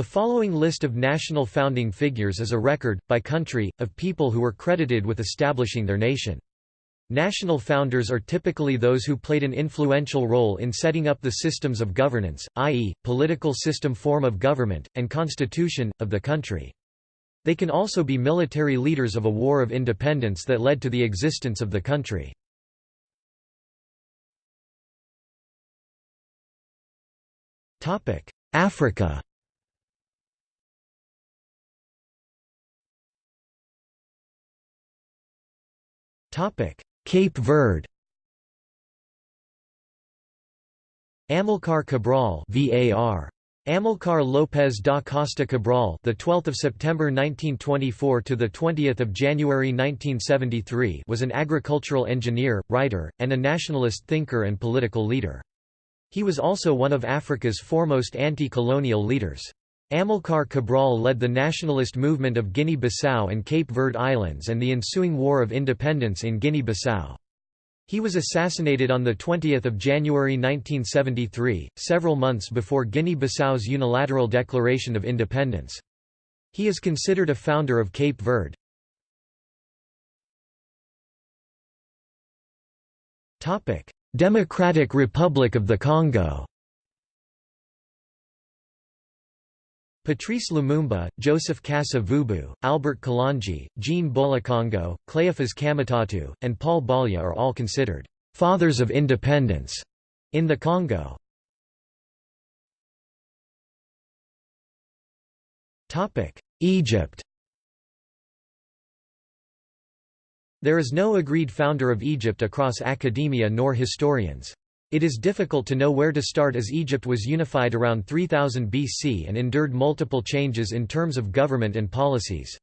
The following list of national founding figures is a record, by country, of people who were credited with establishing their nation. National founders are typically those who played an influential role in setting up the systems of governance, i.e., political system form of government, and constitution, of the country. They can also be military leaders of a war of independence that led to the existence of the country. Africa Cape Verde Amilcar Cabral VAR Amilcar Lopes da Costa Cabral, the 12th of September 1924 to the 20th of January 1973, was an agricultural engineer, writer, and a nationalist thinker and political leader. He was also one of Africa's foremost anti-colonial leaders. Amilcar Cabral led the nationalist movement of Guinea-Bissau and Cape Verde Islands and the ensuing War of Independence in Guinea-Bissau. He was assassinated on 20 January 1973, several months before Guinea-Bissau's unilateral declaration of independence. He is considered a founder of Cape Verde. Democratic Republic of the Congo Patrice Lumumba, Joseph Kasa-Vubu, Albert Kalonji, Jean Bolikango, Cleophas Kamitatu, and Paul Bolya are all considered «fathers of independence» in the Congo. Egypt There is no agreed founder of Egypt across academia nor historians. It is difficult to know where to start as Egypt was unified around 3000 BC and endured multiple changes in terms of government and policies.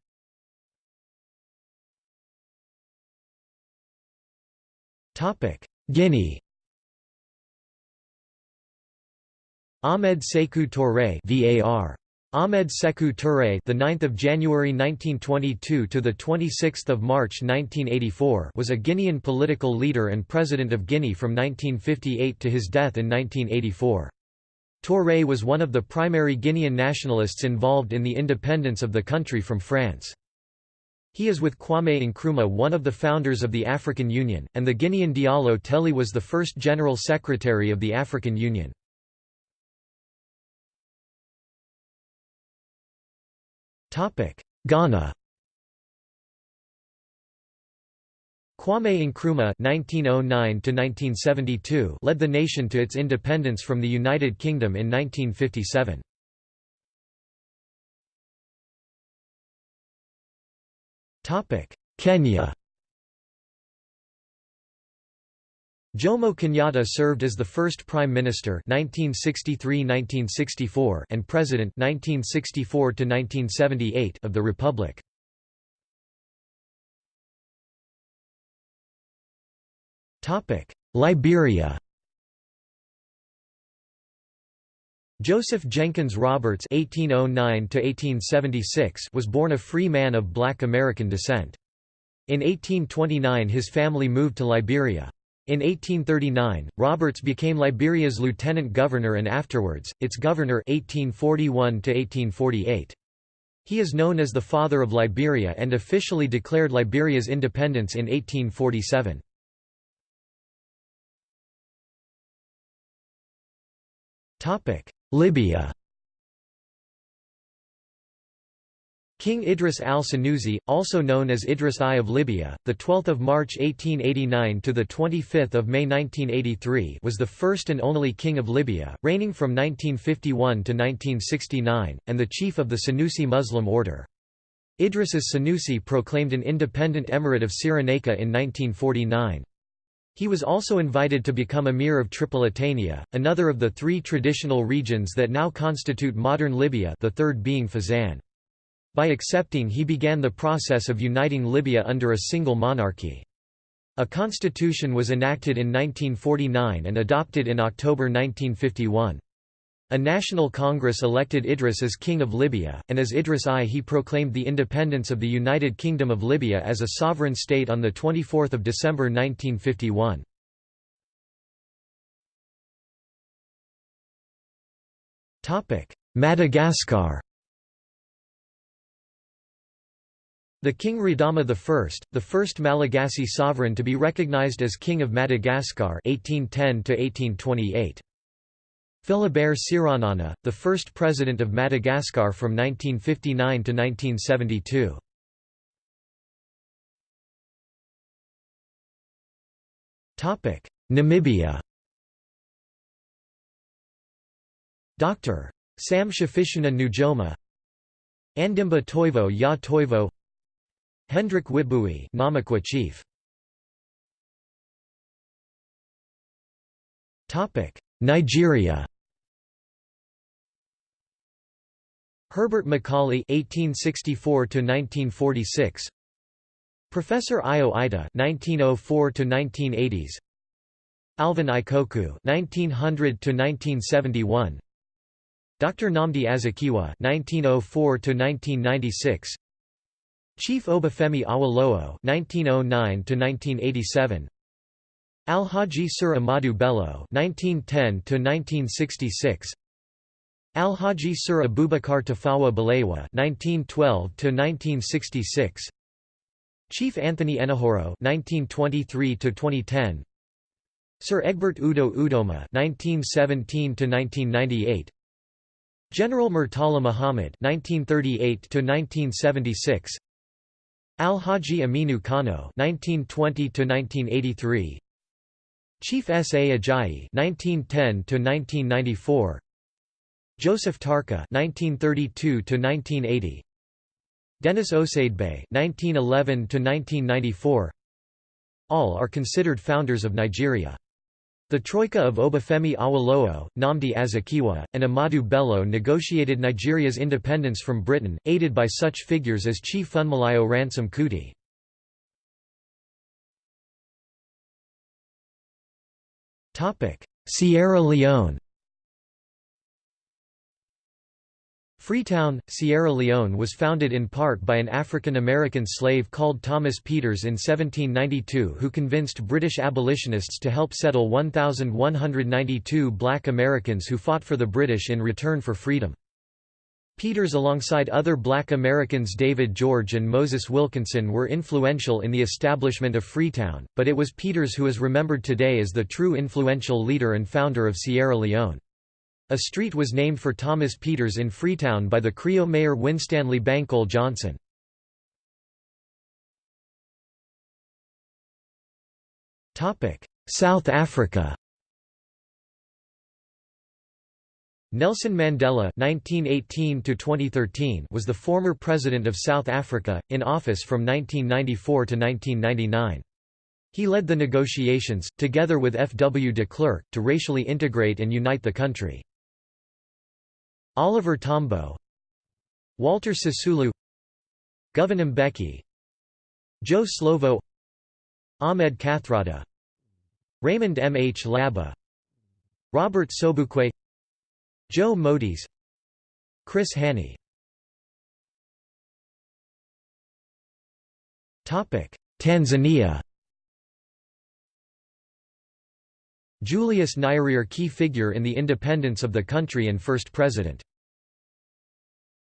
Guinea Ahmed Sékou Touré VAR Ahmed Sékou Touré, the 9th of January 1922 to the 26th of March 1984, was a Guinean political leader and president of Guinea from 1958 to his death in 1984. Touré was one of the primary Guinean nationalists involved in the independence of the country from France. He is with Kwame Nkrumah one of the founders of the African Union, and the Guinean Diallo Telli was the first General Secretary of the African Union. Ghana Kwame Nkrumah (1909–1972) led the nation to its independence from the United Kingdom in 1957. Topic: Kenya. Jomo Kenyatta served as the first Prime Minister 1963–1964 and President 1964–1978 of the Republic. Topic: Liberia Joseph Jenkins Roberts (1809–1876) was born a free man of black American descent. In 1829 his family moved to Liberia. In 1839, Roberts became Liberia's lieutenant governor and afterwards, its governor 1841 -1848. He is known as the Father of Liberia and officially declared Liberia's independence in 1847. Libya King Idris al-Senussi, also known as Idris I of Libya, the 12th of March 1889 to the 25th of May 1983, was the first and only king of Libya, reigning from 1951 to 1969, and the chief of the Senussi Muslim order. Idris's Senussi proclaimed an independent emirate of Cyrenaica in 1949. He was also invited to become emir of Tripolitania, another of the three traditional regions that now constitute modern Libya the third being Fezzan. By accepting he began the process of uniting Libya under a single monarchy. A constitution was enacted in 1949 and adopted in October 1951. A national congress elected Idris as King of Libya, and as Idris I he proclaimed the independence of the United Kingdom of Libya as a sovereign state on 24 December 1951. Madagascar The King Radama I, the first Malagasy sovereign to be recognized as King of Madagascar 1810 Philibert Tsiranana, the first president of Madagascar from 1959 to 1972. Namibia Dr. Sam Shafiishuna Nujoma Andimba Toivo Ya Toivo Hendrik Witbooi Namaqua chief. Topic Nigeria. Herbert Macaulay (1864–1946), Professor Eyo Ita (1904–1980s), Alvan Ikoku (1900–1971), Dr. Nnamdi Azikiwe (1904–1996), Chief Obafemi Awolowo (1909–1987), Al-Haji Sir Ahmadu Bello (1910–1966), Al-Haji Sir Abubakar Tafawa Balewa (1912–1966), Chief Anthony Enahoro (1923–2010), Sir Egbert Udo Udoma (1917–1998), General Murtala Muhammad (1938–1976), Al-Haji Aminu Kano (1920–1983), Chief S. A. Ajayi (1910–1994), Joseph Tarka (1932–1980), Dennis Osadebay (1911–1994). All are considered founders of Nigeria. The troika of Obafemi Awolowo, Nnamdi Azikiwe, and Ahmadu Bello negotiated Nigeria's independence from Britain, aided by such figures as Chief Funmilayo Ransome Kuti. Sierra Leone Freetown, Sierra Leone was founded in part by an African-American slave called Thomas Peters in 1792 who convinced British abolitionists to help settle 1,192 black Americans who fought for the British in return for freedom. Peters alongside other black Americans David George and Moses Wilkinson were influential in the establishment of Freetown, but it was Peters who is remembered today as the true influential leader and founder of Sierra Leone. A street was named for Thomas Peters in Freetown by the Creole mayor Winstanley Bankole Johnson. South Africa Nelson Mandela (1918–2013) was the former president of South Africa, in office from 1994 to 1999. He led the negotiations, together with F. W. de Klerk, to racially integrate and unite the country. Oliver Tambo Walter Sisulu Govan Mbeki Joe Slovo Ahmed Kathrada Raymond Mhlaba Robert Sobukwe Joe Modise Chris Hani Tanzania Julius Nyerere key figure in the independence of the country and first president.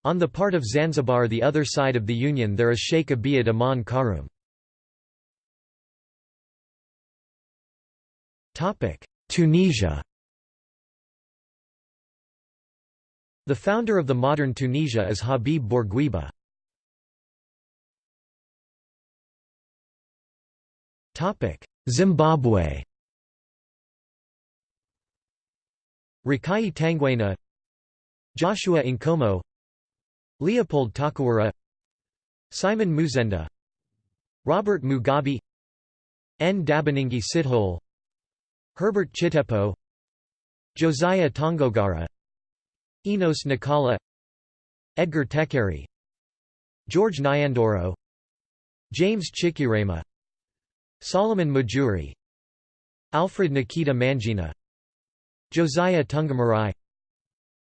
On the part of Zanzibar the other side of the Union there is Sheikh Abeid Amani Karume. Tunisia The founder of the modern Tunisia is Habib Bourguiba. Zimbabwe Rekayi Tangwena Joshua Nkomo Leopold Takawira Simon Muzenda Robert Mugabe Ndabaningi Sithole Herbert Chitepo Josiah Tongogara Enos Nkala Edgar Tekere George Nyandoro James Chikerema Solomon Mujuru Alfred Nikita Mangena Josiah Tungamarai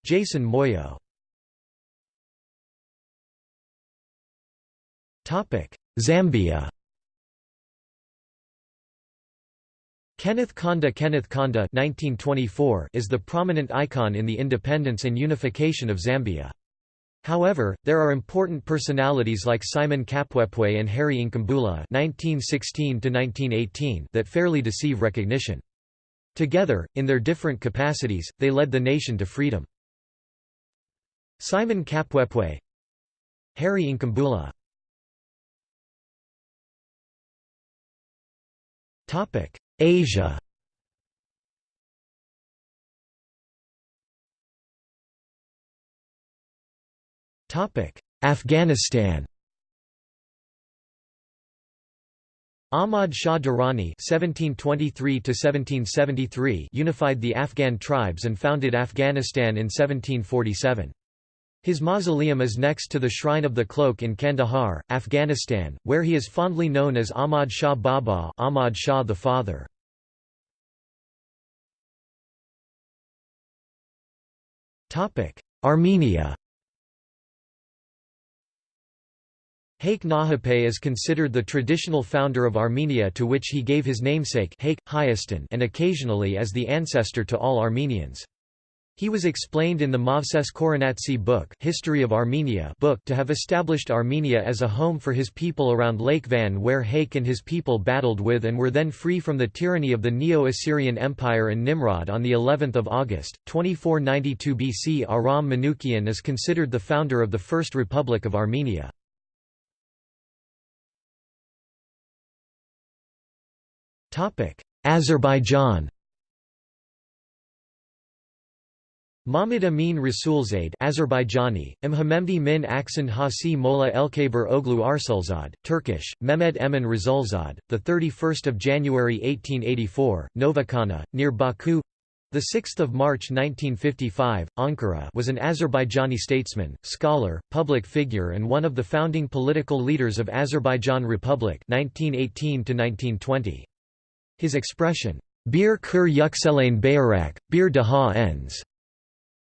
Jason Moyo Zambia Kenneth Kaunda Kenneth Kaunda 1924 is the prominent icon in the independence and unification of Zambia. However, there are important personalities like Simon Kapwepwe and Harry Nkumbula (1916–1918) that fairly deceive recognition. Together, in their different capacities, they led the nation to freedom. Simon Kapwepwe Harry Nkumbula Asia Topic: Afghanistan Ahmad Shah Durrani (1723–1773) unified the Afghan tribes and founded Afghanistan in 1747. His mausoleum is next to the Shrine of the Cloak in Kandahar, Afghanistan, where he is fondly known as Ahmad Shah Baba, Ahmad Shah the Father. Armenia. Haik Nahape is considered the traditional founder of Armenia to which he gave his namesake Haik, Hayastan and occasionally as the ancestor to all Armenians. He was explained in the Movses Khorenatsi book, History of Armenia book to have established Armenia as a home for his people around Lake Van where Haik and his people battled with and were then free from the tyranny of the Neo-Assyrian Empire and Nimrod on the 11th of August 2492 BC Aram Manukian is considered the founder of the First Republic of Armenia. Azerbaijan Mahmud Amin Rasulzade Azerbaijani, Mhamemdi min Aksan Hasi Mola Elkaber Oglu Arsulzad, Turkish, Mehmed Emin Rasulzad, 31 January 1884, Novakana, near Baku 6 March 1955, Ankara was an Azerbaijani statesman, scholar, public figure and one of the founding political leaders of Azerbaijan Republic 1918 -1920. His expression, Bir kur yükselen bayrak, bir daha ends,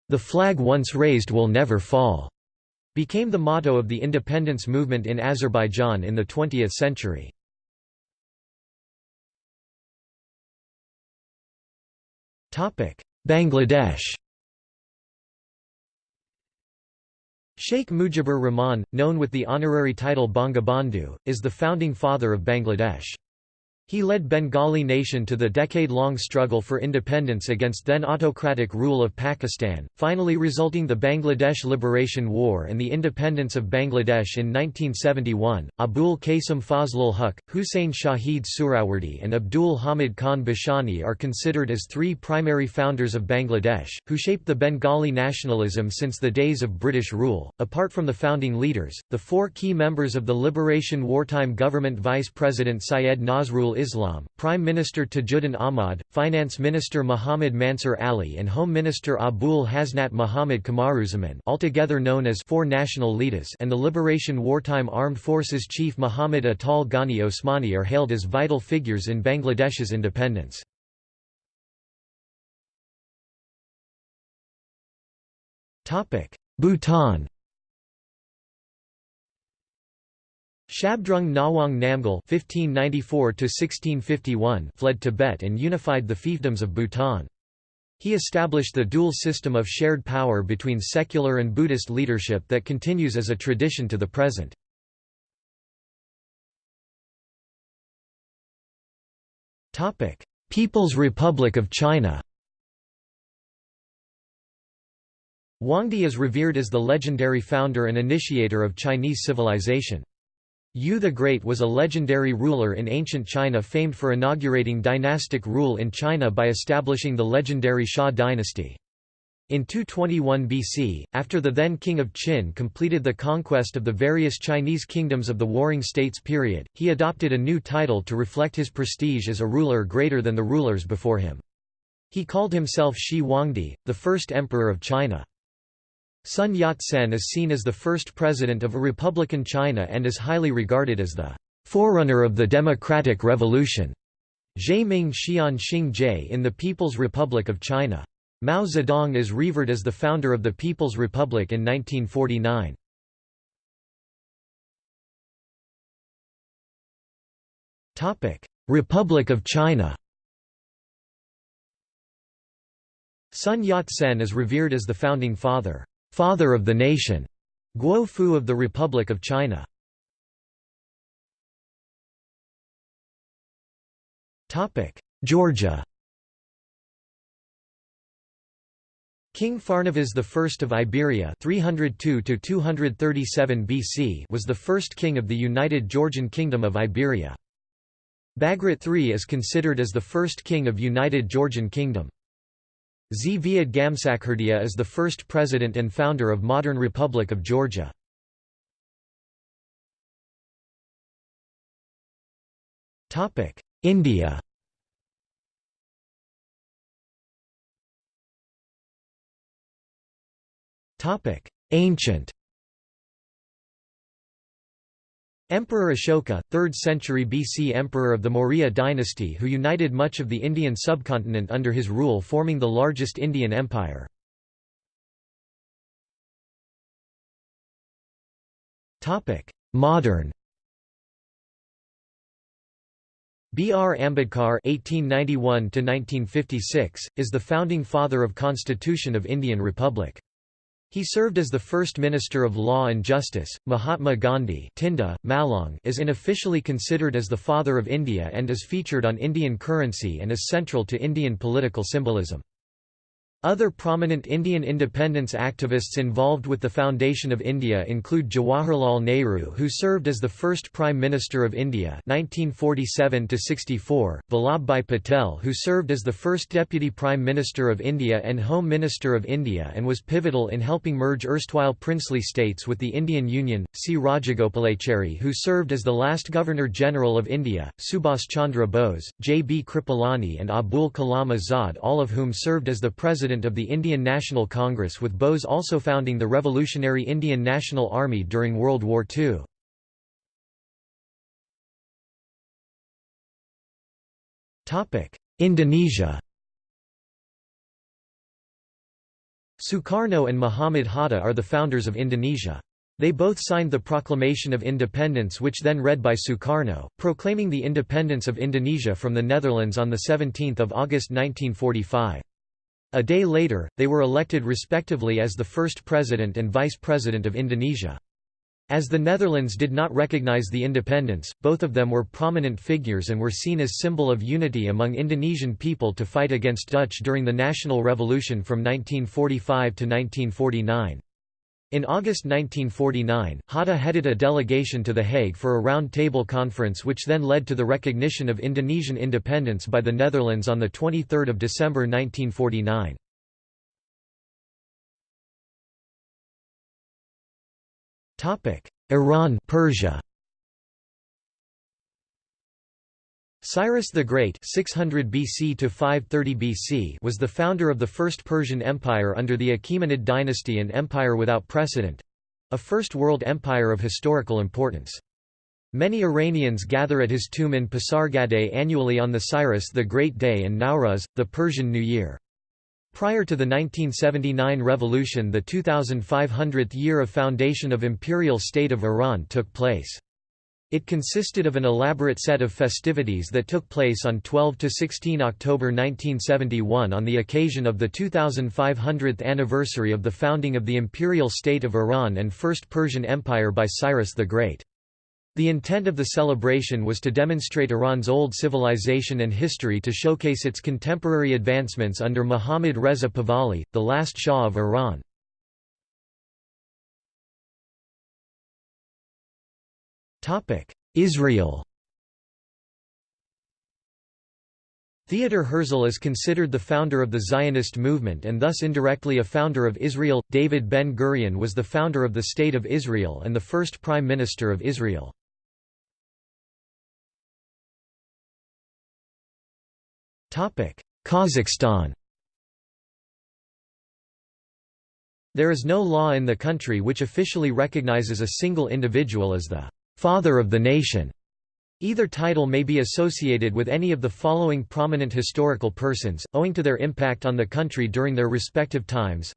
the flag once raised will never fall, became the motto of the independence movement in Azerbaijan in the 20th century. Bangladesh Sheikh Mujibur Rahman, known with the honorary title Bangabandhu, is the founding father of Bangladesh. He led Bengali nation to the decade-long struggle for independence against then autocratic rule of Pakistan, finally resulting the Bangladesh Liberation War and the independence of Bangladesh in 1971. Abul Qasim Fazlul Huq, Hussein Shahid Surawardi and Abdul Hamid Khan Bashani are considered as three primary founders of Bangladesh, who shaped the Bengali nationalism since the days of British rule. Apart from the founding leaders, the four key members of the Liberation Wartime Government Vice President Syed Nazrul Islam, Prime Minister Tajuddin Ahmad, Finance Minister Muhammad Mansur Ali and Home Minister Abul Hasnat Muhammad Kamaruzaman altogether known as Four National Leaders and the Liberation Wartime Armed Forces Chief Muhammad Ataul Gani Osmani are hailed as vital figures in Bangladesh's independence. Bhutan Zhabdrung Ngawang Namgyal (1594–1651) fled Tibet and unified the fiefdoms of Bhutan. He established the dual system of shared power between secular and Buddhist leadership that continues as a tradition to the present. Topic: People's Republic of China Huangdi is revered as the legendary founder and initiator of Chinese civilization. Yu the Great was a legendary ruler in ancient China famed for inaugurating dynastic rule in China by establishing the legendary Xia dynasty. In 221 BC, after the then king of Qin completed the conquest of the various Chinese kingdoms of the Warring States period, he adopted a new title to reflect his prestige as a ruler greater than the rulers before him. He called himself Shi Huangdi, the first emperor of China. Sun Yat-sen is seen as the first president of a republican China and is highly regarded as the forerunner of the democratic revolution. Ming Xian Xing Jie in the People's Republic of China. Mao Zedong is revered as the founder of the People's Republic in 1949. Republic of China Sun Yat-sen is revered as the founding father father of the nation, Guo Fu of the Republic of China Topic: Georgia King Pharnavaz I of Iberia 302 BC was the first king of the United Georgian Kingdom of Iberia. Bagrat III is considered as the first king of United Georgian Kingdom. Zviad Gamsakhurdia is the first president and founder of modern Republic of Georgia. India. Ancient Emperor Ashoka, 3rd century BC Emperor of the Maurya dynasty who united much of the Indian subcontinent under his rule forming the largest Indian empire. Modern B. R. Ambedkar (1891–1956) is the founding father of Constitution of Indian Republic. He served as the first Minister of Law and Justice. Mahatma Gandhi Tinda, Malong is unofficially considered as the father of India and is featured on Indian currency and is central to Indian political symbolism. Other prominent Indian independence activists involved with the foundation of India include Jawaharlal Nehru who served as the first Prime Minister of India 1947–64, Vallabhbhai Patel who served as the first Deputy Prime Minister of India and Home Minister of India and was pivotal in helping merge erstwhile princely states with the Indian Union, C. Rajagopalachari who served as the last Governor-General of India, Subhas Chandra Bose, J. B. Kripalani and Abul Kalam Azad all of whom served as the President president of the Indian National Congress with Bose also founding the Revolutionary Indian National Army during World War II. Indonesia Sukarno and Muhammad Hatta are the founders of Indonesia. They both signed the Proclamation of Independence which then read by Sukarno, proclaiming the independence of Indonesia from the Netherlands on 17 August 1945. A day later, they were elected respectively as the first president and vice president of Indonesia. As the Netherlands did not recognize the independence, both of them were prominent figures and were seen as symbol of unity among Indonesian people to fight against Dutch during the National Revolution from 1945 to 1949. In August 1949, Hatta headed a delegation to The Hague for a round-table conference which then led to the recognition of Indonesian independence by the Netherlands on 23 December 1949. Iran Persia Cyrus the Great 600 BC to 530 BC was the founder of the First Persian Empire under the Achaemenid dynasty and empire without precedent—a First World Empire of historical importance. Many Iranians gather at his tomb in Pasargadae annually on the Cyrus the Great Day and Nowruz, the Persian New Year. Prior to the 1979 revolution the 2500th year of foundation of Imperial State of Iran took place. It consisted of an elaborate set of festivities that took place on 12–16 October 1971 on the occasion of the 2500th anniversary of the founding of the Imperial State of Iran and First Persian Empire by Cyrus the Great. The intent of the celebration was to demonstrate Iran's old civilization and history to showcase its contemporary advancements under Muhammad Reza Pahlavi, the last Shah of Iran. Israel Theodor Herzl is considered the founder of the Zionist movement and thus indirectly a founder of Israel. David Ben Gurion was the founder of the State of Israel and the first Prime Minister of Israel. Kazakhstan There is no law in the country which officially recognizes a single individual as the Father of the Nation. Either title may be associated with any of the following prominent historical persons, owing to their impact on the country during their respective times.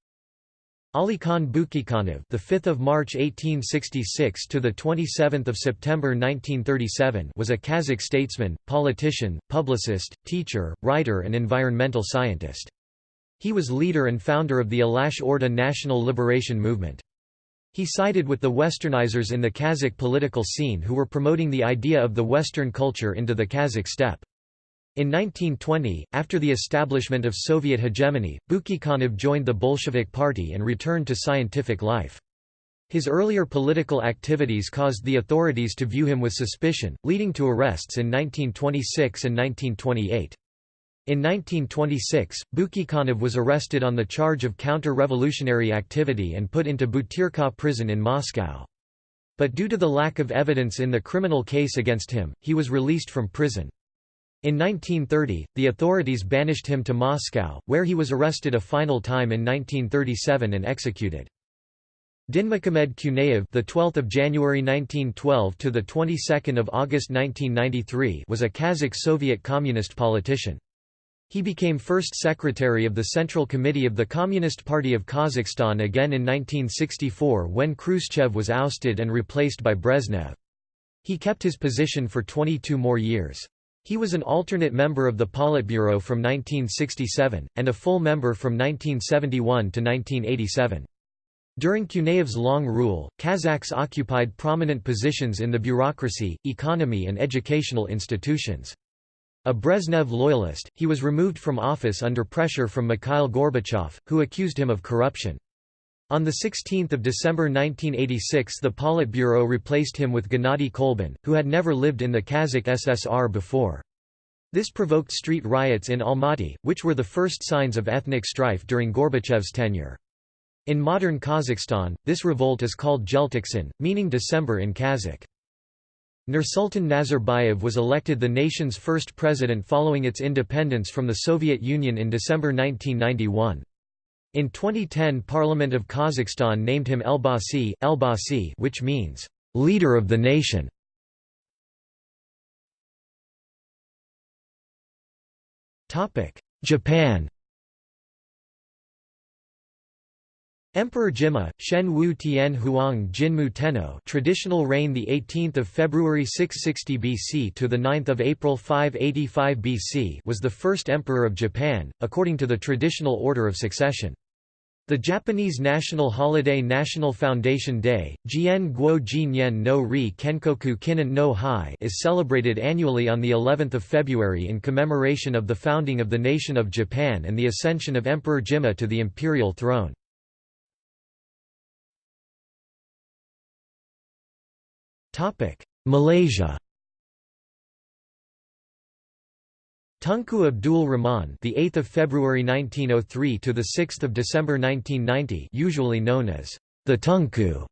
Ali Khan Bukeikhanov, the 5th of March 1866 to the 27th of September 1937, was a Kazakh statesman, politician, publicist, teacher, writer and environmental scientist. He was leader and founder of the Alash Orda national liberation movement. He sided with the westernizers in the Kazakh political scene who were promoting the idea of the Western culture into the Kazakh steppe. In 1920, after the establishment of Soviet hegemony, Bukeikhanov joined the Bolshevik Party and returned to scientific life. His earlier political activities caused the authorities to view him with suspicion, leading to arrests in 1926 and 1928. In 1926, Bukeikhanov was arrested on the charge of counter-revolutionary activity and put into Butyrka prison in Moscow. But due to the lack of evidence in the criminal case against him, he was released from prison. In 1930, the authorities banished him to Moscow, where he was arrested a final time in 1937 and executed. Dinmukhamed Kunayev, the 12th of January 1912 to the 22nd of August 1993, was a Kazakh Soviet communist politician. He became first secretary of the Central Committee of the Communist Party of Kazakhstan again in 1964 when Khrushchev was ousted and replaced by Brezhnev. He kept his position for 22 more years. He was an alternate member of the Politburo from 1967, and a full member from 1971 to 1987. During Kunayev's long rule, Kazakhs occupied prominent positions in the bureaucracy, economy and educational institutions. A Brezhnev loyalist, he was removed from office under pressure from Mikhail Gorbachev, who accused him of corruption. On 16 December 1986 the Politburo replaced him with Gennady Kolbin, who had never lived in the Kazakh SSR before. This provoked street riots in Almaty, which were the first signs of ethnic strife during Gorbachev's tenure. In modern Kazakhstan, this revolt is called Jeltoksan, meaning December in Kazakh. Nursultan Nazarbayev was elected the nation's first president following its independence from the Soviet Union in December 1991. In 2010 Parliament of Kazakhstan named him Elbasi, Elbasi which means, "...leader of the nation". Japan Emperor Jimmu, Shen Wu Tian Huang Jinmu Tenno traditional reign the 18th of February 660 BC to the 9th of April 585 BC was the first emperor of Japan according to the traditional order of succession. The Japanese national holiday National Foundation Day, Jien Guo Jinyen no Ri Kenkoku Kinnen no Hai is celebrated annually on the 11th of February in commemoration of the founding of the nation of Japan and the ascension of Emperor Jimmu to the imperial throne. Malaysia Tunku Abdul Rahman, the 8th of February 1903 to the 6th of December 1990, usually known as the Tunku,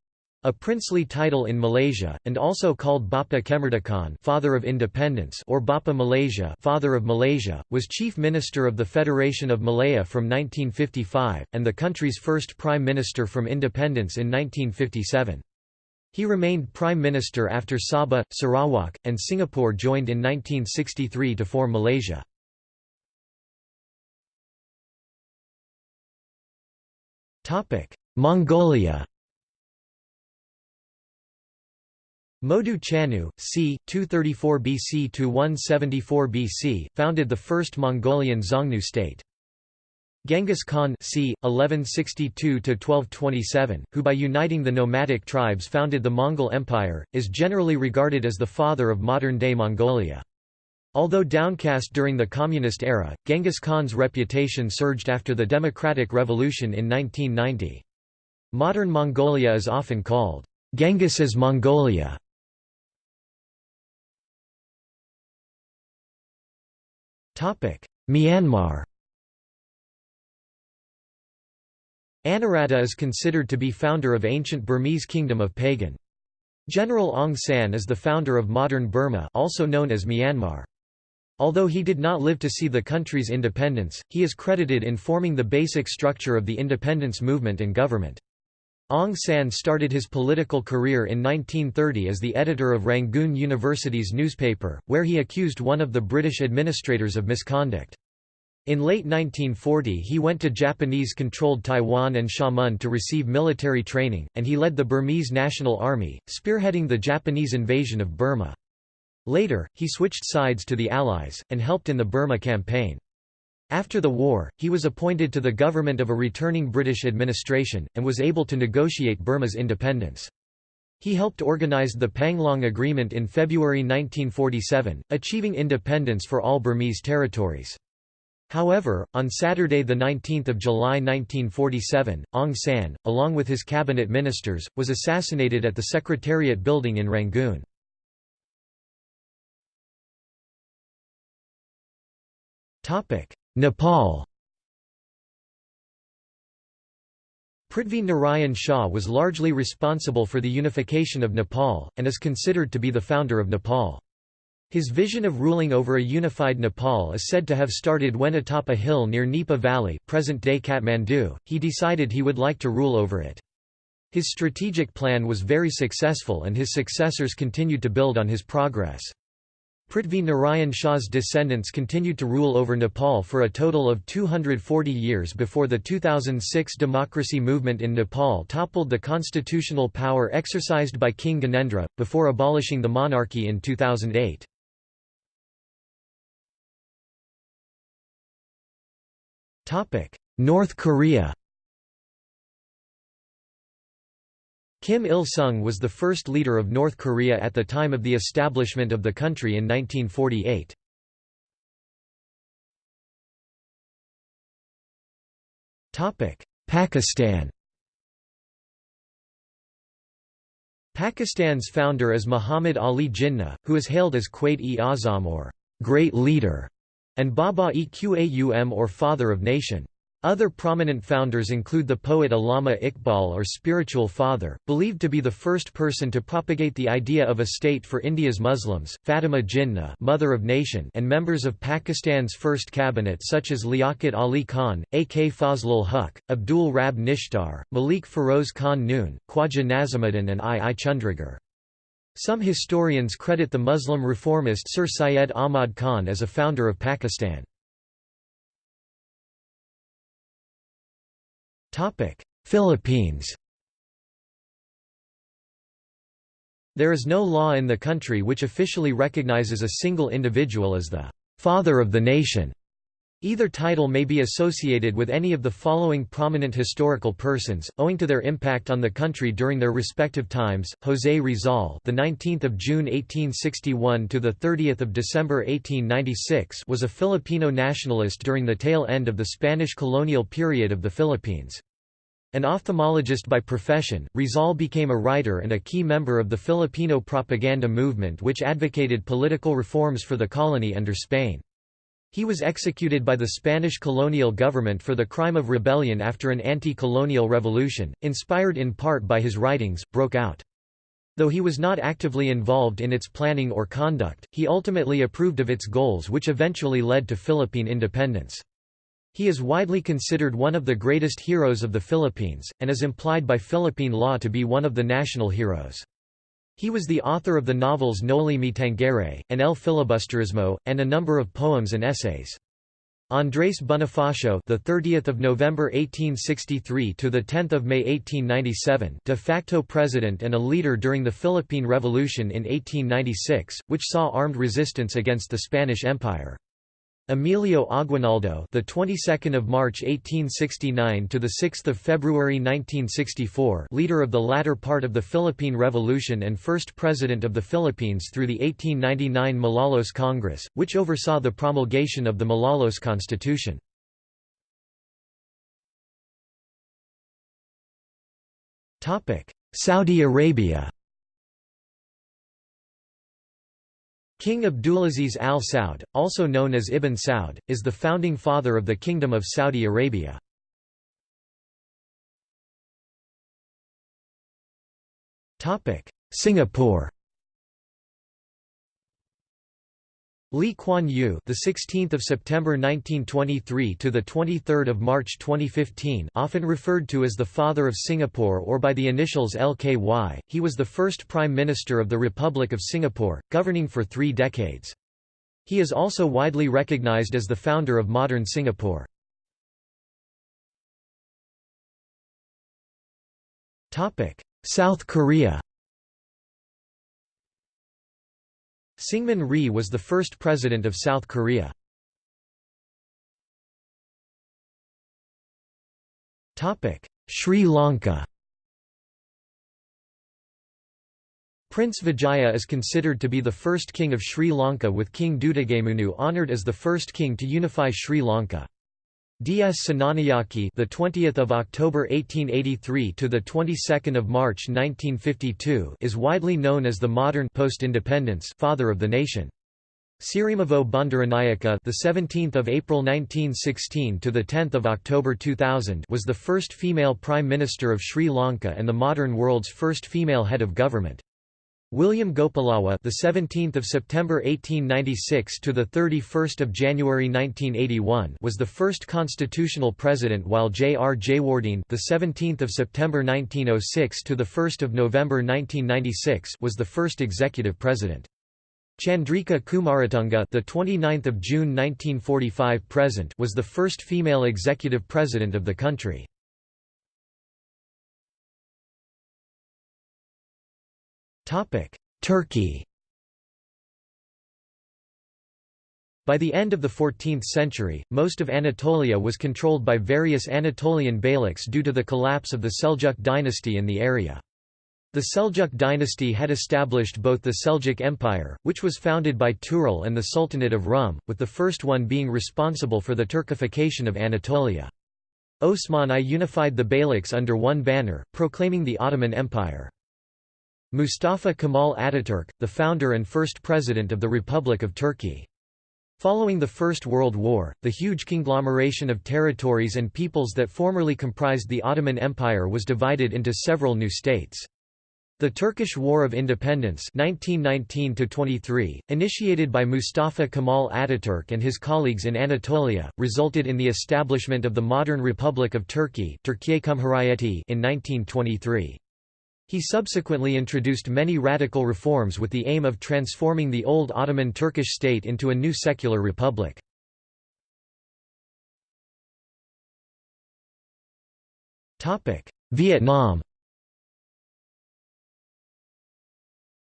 a princely title in Malaysia, and also called Bapa Kemerdekaan Father of Independence or Bapa Malaysia Father of Malaysia, was Chief Minister of the Federation of Malaya from 1955, and the country's first Prime Minister from independence in 1957. He remained Prime Minister after Sabah, Sarawak, and Singapore joined in 1963 to form Malaysia. Mongolia Modu Chanyu, c. 234 BC to 174 BC, founded the first Mongolian Xiongnu state. Genghis Khan c. 1162–1227, who by uniting the nomadic tribes founded the Mongol Empire, is generally regarded as the father of modern-day Mongolia. Although downcast during the communist era, Genghis Khan's reputation surged after the Democratic Revolution in 1990. Modern Mongolia is often called Genghis's Mongolia. Myanmar Anawrahta is considered to be founder of ancient Burmese kingdom of Pagan. General Aung San is the founder of modern Burma also known as Myanmar. Although he did not live to see the country's independence, he is credited in forming the basic structure of the independence movement and government. Aung San started his political career in 1930 as the editor of Rangoon University's newspaper, where he accused one of the British administrators of misconduct. In late 1940 he went to Japanese-controlled Taiwan and Xiamen to receive military training, and he led the Burmese National Army, spearheading the Japanese invasion of Burma. Later, he switched sides to the Allies, and helped in the Burma campaign. After the war, he was appointed to the government of a returning British administration, and was able to negotiate Burma's independence. He helped organize the Panglong Agreement in February 1947, achieving independence for all Burmese territories. However, on Saturday 19 July 1947, Aung San, along with his cabinet ministers, was assassinated at the Secretariat building in Rangoon. Nepal Prithvi Narayan Shah was largely responsible for the unification of Nepal, and is considered to be the founder of Nepal. His vision of ruling over a unified Nepal is said to have started when atop a hill near Nipa Valley present-day Kathmandu, he decided he would like to rule over it. His strategic plan was very successful and his successors continued to build on his progress. Prithvi Narayan Shah's descendants continued to rule over Nepal for a total of 240 years before the 2006 democracy movement in Nepal toppled the constitutional power exercised by King Gyanendra, before abolishing the monarchy in 2008. North Korea Kim Il-sung was the first leader of North Korea at the time of the establishment of the country in 1948. Topic: Pakistan Pakistan's founder is Muhammad Ali Jinnah, who is hailed as Quaid-e-Azam or Great Leader, and Baba-e-Qaum or Father of Nation. Other prominent founders include the poet Allama Iqbal or Spiritual Father, believed to be the first person to propagate the idea of a state for India's Muslims, Fatima Jinnah Mother of Nation and members of Pakistan's first cabinet such as Liaquat Ali Khan, A.K. Fazlul Huq, Abdul Rab Nishtar, Malik Feroz Khan Noon, Khwaja Nazimuddin and I. I. Chundrigar. Some historians credit the Muslim reformist Sir Syed Ahmad Khan as a founder of Pakistan. Philippines There is no law in the country which officially recognizes a single individual as the «father of the nation». Either title may be associated with any of the following prominent historical persons, owing to their impact on the country during their respective times. José Rizal, the 19th of June 1861 to the 30th of December 1896, was a Filipino nationalist during the tail end of the Spanish colonial period of the Philippines. An ophthalmologist by profession, Rizal became a writer and a key member of the Filipino propaganda movement which advocated political reforms for the colony under Spain. He was executed by the Spanish colonial government for the crime of rebellion after an anti-colonial revolution, inspired in part by his writings, broke out. Though he was not actively involved in its planning or conduct, he ultimately approved of its goals which eventually led to Philippine independence. He is widely considered one of the greatest heroes of the Philippines, and is implied by Philippine law to be one of the national heroes. He was the author of the novels Noli Me Tangere, and El Filibusterismo, and a number of poems and essays. Andrés Bonifacio, the 30th of November 1863 to the 10th of May 1897, de facto president and a leader during the Philippine Revolution in 1896, which saw armed resistance against the Spanish Empire. Emilio Aguinaldo, the 22nd of March 1869 to the 6th of February 1964, leader of the latter part of the Philippine Revolution and first president of the Philippines through the 1899 Malolos Congress, which oversaw the promulgation of the Malolos Constitution. Topic: Saudi Arabia. King Abdulaziz al Saud, also known as Ibn Saud, is the founding father of the Kingdom of Saudi Arabia. Singapore Lee Kuan Yew, the 16th of September 1923 to the 23rd of March 2015, often referred to as the father of Singapore or by the initials LKY, he was the first prime minister of the Republic of Singapore, governing for 3 decades. He is also widely recognized as the founder of modern Singapore. Topic: South Korea Syngman Rhee was the first president of South Korea. Sri Lanka Prince Vijaya is considered to be the first king of Sri Lanka with King Dutugamunu honoured as the first king to unify Sri Lanka. D.S. Senanayake, the 20th of October 1883 to the 22nd of March 1952, is widely known as the modern post-independence father of the nation. Sirimavo Bandaranaike, the 17th of April 1916 to the 10th of October 2000, was the first female prime minister of Sri Lanka and the modern world's first female head of government. William Gopallawa, the 17th of September 1896 to the 31st of January 1981, was the first constitutional president, while J. R. Jayewardene, the 17th of September 1906 to the 1st of November 1996, was the first executive president. Chandrika Kumaratunga, the 29th of June 1945 present, was the first female executive president of the country. Turkey By the end of the 14th century, most of Anatolia was controlled by various Anatolian beyliks due to the collapse of the Seljuk dynasty in the area. The Seljuk dynasty had established both the Seljuk Empire, which was founded by Tughril and the Sultanate of Rum, with the first one being responsible for the Turkification of Anatolia. Osman I unified the beyliks under one banner, proclaiming the Ottoman Empire. Mustafa Kemal Ataturk, the founder and first president of the Republic of Turkey. Following the First World War, the huge conglomeration of territories and peoples that formerly comprised the Ottoman Empire was divided into several new states. The Turkish War of Independence 1919 initiated by Mustafa Kemal Ataturk and his colleagues in Anatolia, resulted in the establishment of the modern Republic of Turkey in 1923. He subsequently introduced many radical reforms with the aim of transforming the old Ottoman Turkish state into a new secular republic. Vietnam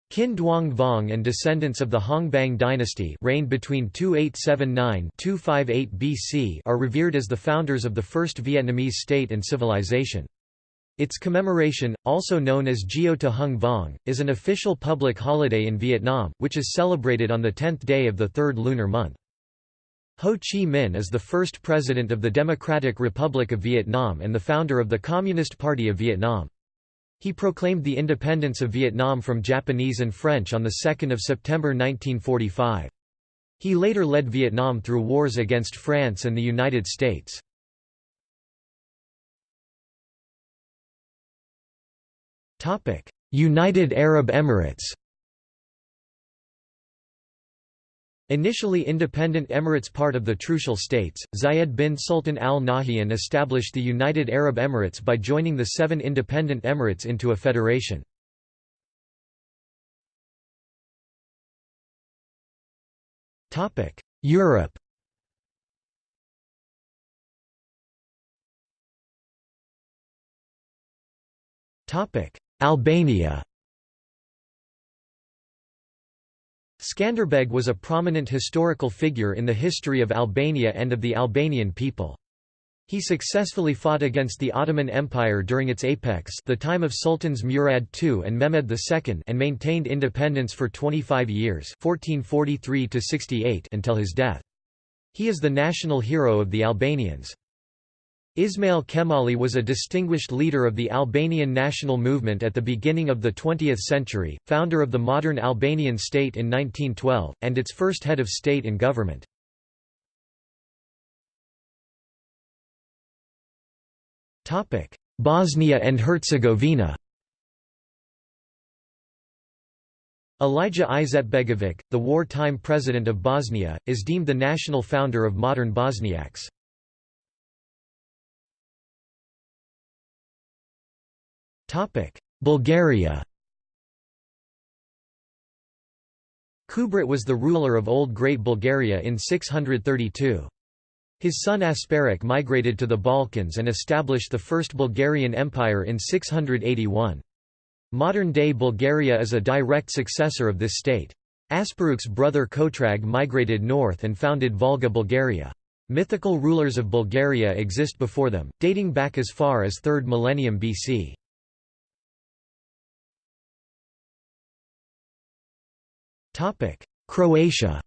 Kinh Duong Vong and descendants of the Hong Bang dynasty reigned between 2879–258 BC are revered as the founders of the first Vietnamese state and civilization. Its commemoration, also known as Gio Ta Hung Vong, is an official public holiday in Vietnam, which is celebrated on the 10th day of the third lunar month. Ho Chi Minh is the first president of the Democratic Republic of Vietnam and the founder of the Communist Party of Vietnam. He proclaimed the independence of Vietnam from Japanese and French on 2 September 1945. He later led Vietnam through wars against France and the United States. United Arab Emirates Initially independent Emirates part of the Trucial States, Zayed bin Sultan al Nahyan established the United Arab Emirates by joining the seven independent Emirates into a federation. Europe Albania Skanderbeg was a prominent historical figure in the history of Albania and of the Albanian people. He successfully fought against the Ottoman Empire during its apex the time of Sultans Murad II and Mehmed II and maintained independence for 25 years 1443 until his death. He is the national hero of the Albanians. Ismail Kemali was a distinguished leader of the Albanian national movement at the beginning of the 20th century, founder of the modern Albanian state in 1912, and its first head of state and government. Bosnia and Herzegovina Alija Izetbegovic, the war-time president of Bosnia, is deemed the national founder of modern Bosniaks. Bulgaria Kubrat was the ruler of Old Great Bulgaria in 632. His son Asparuch migrated to the Balkans and established the First Bulgarian Empire in 681. Modern-day Bulgaria is a direct successor of this state. Asparuch's brother Kotrag migrated north and founded Volga Bulgaria. Mythical rulers of Bulgaria exist before them, dating back as far as 3rd millennium BC. Croatia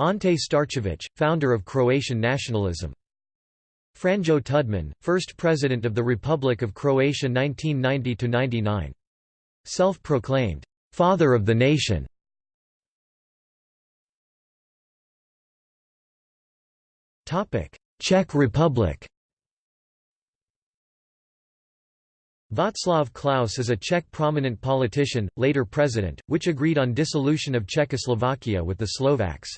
Ante Starčević, founder of Croatian nationalism. Franjo Tudman, first president of the Republic of Croatia 1990–99. Self-proclaimed, "'Father of the Nation' Czech Republic Václav Klaus is a Czech prominent politician, later president, which agreed on dissolution of Czechoslovakia with the Slovaks.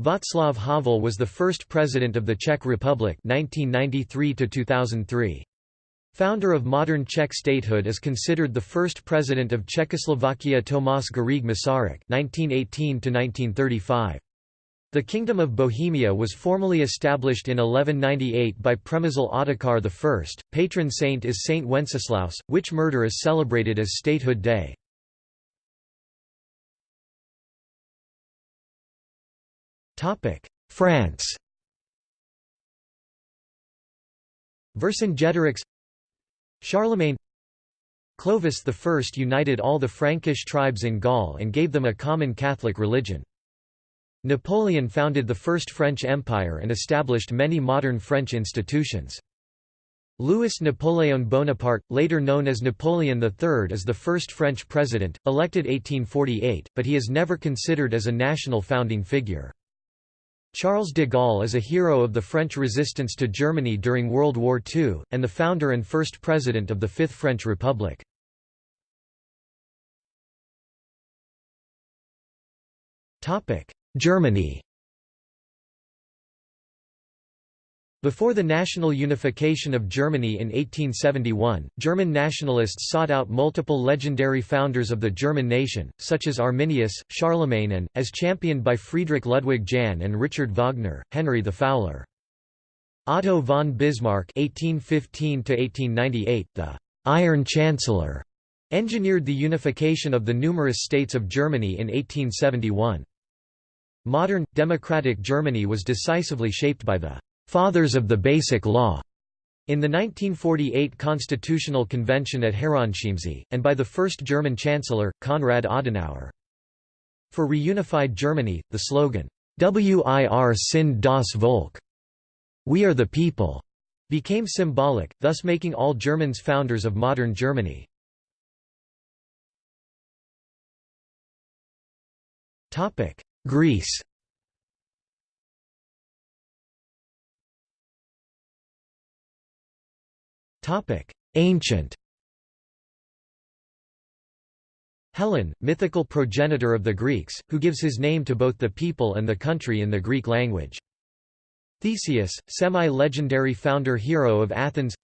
Václav Havel was the first president of the Czech Republic 1993 -2003. Founder of modern Czech statehood is considered the first president of Czechoslovakia Tomáš Garrigue Masaryk 1918 The Kingdom of Bohemia was formally established in 1198 by Přemysl Ottokar I. Patron saint is Saint Wenceslaus, which murder is celebrated as Statehood Day. France Vercingetorix Charlemagne Clovis I united all the Frankish tribes in Gaul and gave them a common Catholic religion. Napoleon founded the First French Empire and established many modern French institutions. Louis Napoleon Bonaparte, later known as Napoleon III is the first French president, elected 1848, but he is never considered as a national founding figure. Charles de Gaulle is a hero of the French resistance to Germany during World War II, and the founder and first president of the Fifth French Republic. Germany Before the national unification of Germany in 1871, German nationalists sought out multiple legendary founders of the German nation, such as Arminius, Charlemagne and, as championed by Friedrich Ludwig Jahn and Richard Wagner, Henry the Fowler. Otto von Bismarck (1815–1898), the Iron Chancellor, engineered the unification of the numerous states of Germany in 1871. Modern, democratic Germany was decisively shaped by the Fathers of the Basic Law in the 1948 Constitutional Convention at Herrenchiemsee, and by the first German Chancellor, Konrad Adenauer. For reunified Germany, the slogan, Wir sind das Volk, We are the people, became symbolic, thus making all Germans founders of modern Germany. Greece. Ancient. Hellen, mythical progenitor of the Greeks, who gives his name to both the people and the country in the Greek language. Theseus, semi-legendary founder-hero of Athens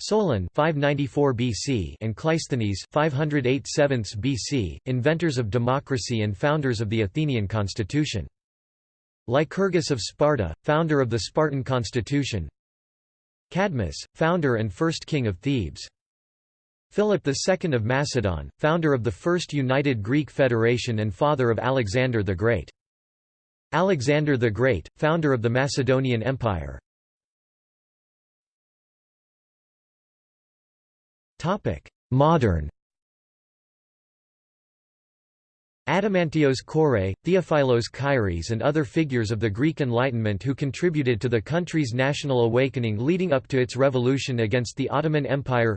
Solon 594 BC and Cleisthenes 508 BC, inventors of democracy and founders of the Athenian constitution. Lycurgus of Sparta, founder of the Spartan constitution Cadmus, founder and first king of Thebes. Philip II of Macedon, founder of the first united Greek federation and father of Alexander the Great. Alexander the Great, founder of the Macedonian Empire. Modern. Adamantios Korais, Theophilos Kairis and other figures of the Greek Enlightenment who contributed to the country's national awakening leading up to its revolution against the Ottoman Empire.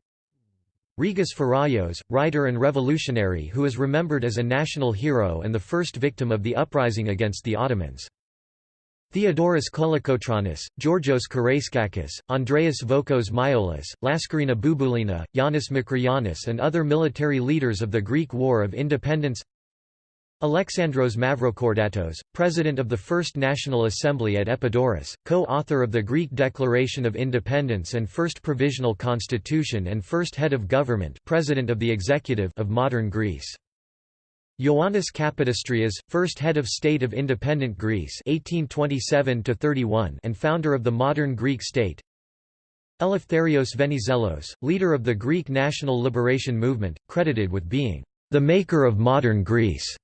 Rigas Feraios, writer and revolutionary who is remembered as a national hero and the first victim of the uprising against the Ottomans. Theodoros Kolokotronis, Georgios Karaiskakis, Andreas Vokos Miaoulis, Laskarina Bouboulina, Yanis Makriyannis and other military leaders of the Greek War of Independence Alexandros Mavrokordatos, president of the First National Assembly at Epidaurus, co-author of the Greek Declaration of Independence and First Provisional Constitution and first head of government president of the executive of modern Greece. Ioannis Kapodistrias, first head of state of independent Greece 1827 and founder of the modern Greek state. Eleftherios Venizelos, leader of the Greek national liberation movement, credited with being the maker of modern Greece.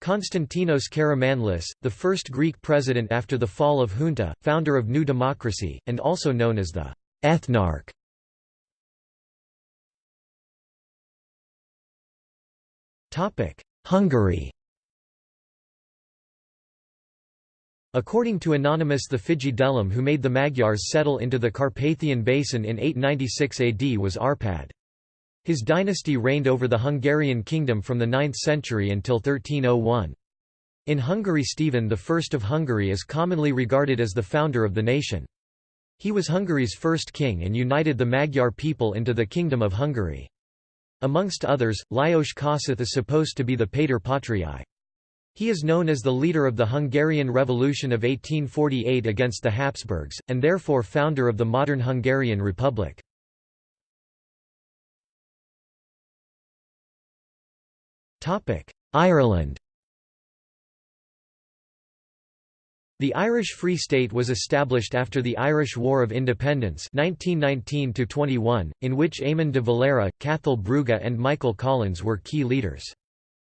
Konstantinos Karamanlis, the first Greek president after the fall of junta, founder of New Democracy, and also known as the «ethnarch». Hungary According to Anonymous the fejedelem who made the Magyars settle into the Carpathian Basin in 896 AD was Arpad. His dynasty reigned over the Hungarian kingdom from the 9th century until 1301. In Hungary Stephen I of Hungary is commonly regarded as the founder of the nation. He was Hungary's first king and united the Magyar people into the Kingdom of Hungary. Amongst others, Lajos Kossuth is supposed to be the Pater Patriae. He is known as the leader of the Hungarian Revolution of 1848 against the Habsburgs, and therefore founder of the modern Hungarian Republic. Ireland The Irish Free State was established after the Irish War of Independence 1919 in which Eamon de Valera, Cathal Brugha and Michael Collins were key leaders.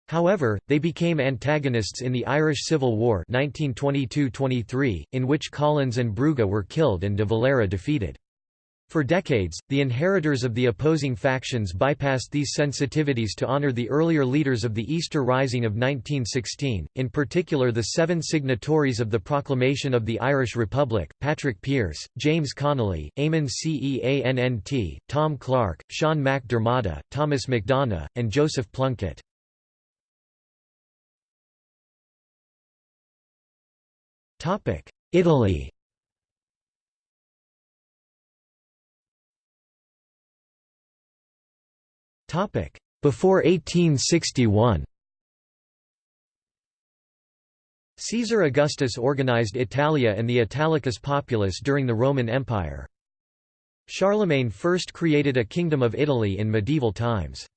However, they became antagonists in the Irish Civil War 1922–23, in which Collins and Brugha were killed and de Valera defeated. For decades, the inheritors of the opposing factions bypassed these sensitivities to honor the earlier leaders of the Easter Rising of 1916, in particular the seven signatories of the Proclamation of the Irish Republic, Patrick Pearse, James Connolly, Eamon Ceannt, Tom Clarke, Sean Diarmada, Thomas MacDonagh, and Joseph Plunkett. Italy Before 1861 Caesar Augustus organized Italia and the Italicus populace during the Roman Empire. Charlemagne first created a Kingdom of Italy in medieval times.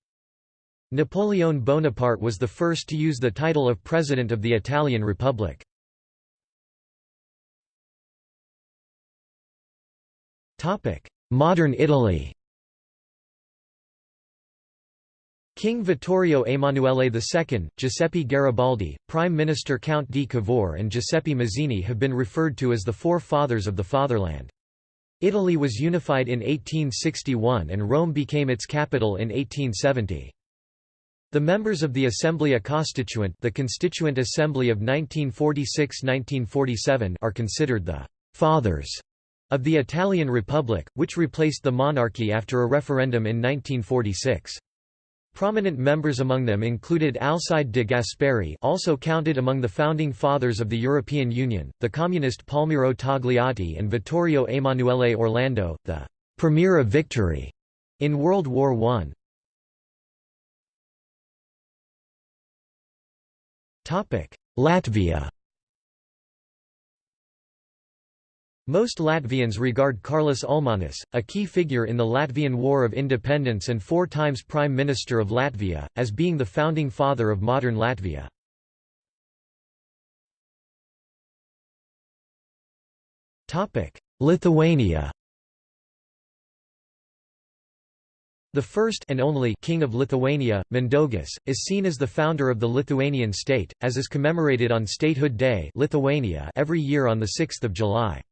Napoleon Bonaparte was the first to use the title of President of the Italian Republic. Modern Italy King Vittorio Emanuele II, Giuseppe Garibaldi, Prime Minister Count di Cavour and Giuseppe Mazzini have been referred to as the four fathers of the fatherland. Italy was unified in 1861 and Rome became its capital in 1870. The members of the Assemblea Costituente the Constituent Assembly of 1946–1947 are considered the «fathers» of the Italian Republic, which replaced the monarchy after a referendum in 1946. Prominent members among them included Alcide de Gasperi also counted among the founding fathers of the European Union, the communist Palmiro Togliatti and Vittorio Emanuele Orlando, the «premier of victory» in World War I. Latvia Most Latvians regard Kārlis Ulmanis, a key figure in the Latvian War of Independence and four times Prime Minister of Latvia, as being the founding father of modern Latvia. Lithuania The first and only king of Lithuania, Mindaugas, is seen as the founder of the Lithuanian state, as is commemorated on Statehood Day Lithuania every year on 6 July.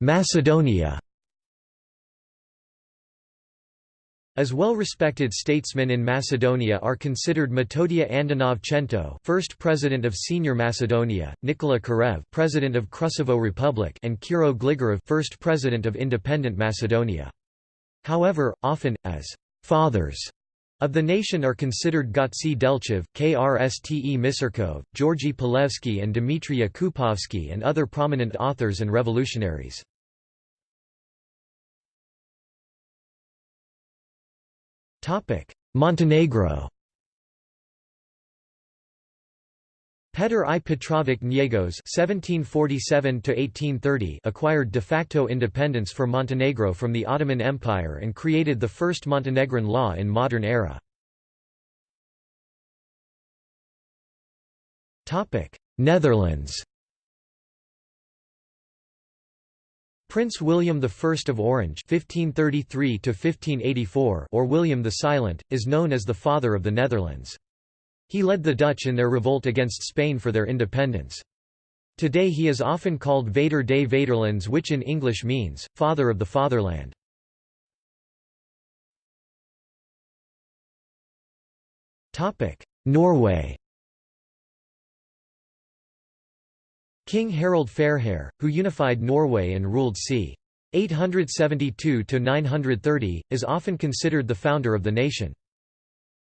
Macedonia As well-respected statesmen in Macedonia are considered Metodija Andonov Chento, first president of Senior Macedonia, Nikola Karev, president of Krusevo Republic, and Kiro Gligorov, first president of independent Macedonia. However, often as fathers of the nation are considered Gotse Delchev, Krste Misirkov, Georgy Pulevski and Dmitry Yakupovsky and other prominent authors and revolutionaries. Montenegro Petar I Petrovic Njegos (1747–1830) acquired de facto independence for Montenegro from the Ottoman Empire and created the first Montenegrin law in modern era. Netherlands. Prince William I of Orange (1533–1584) or William the Silent is known as the father of the Netherlands. He led the Dutch in their revolt against Spain for their independence. Today he is often called Vader des Vaderlands which in English means, Father of the Fatherland. Norway King Harald Fairhair, who unified Norway and ruled c. 872–930, is often considered the founder of the nation.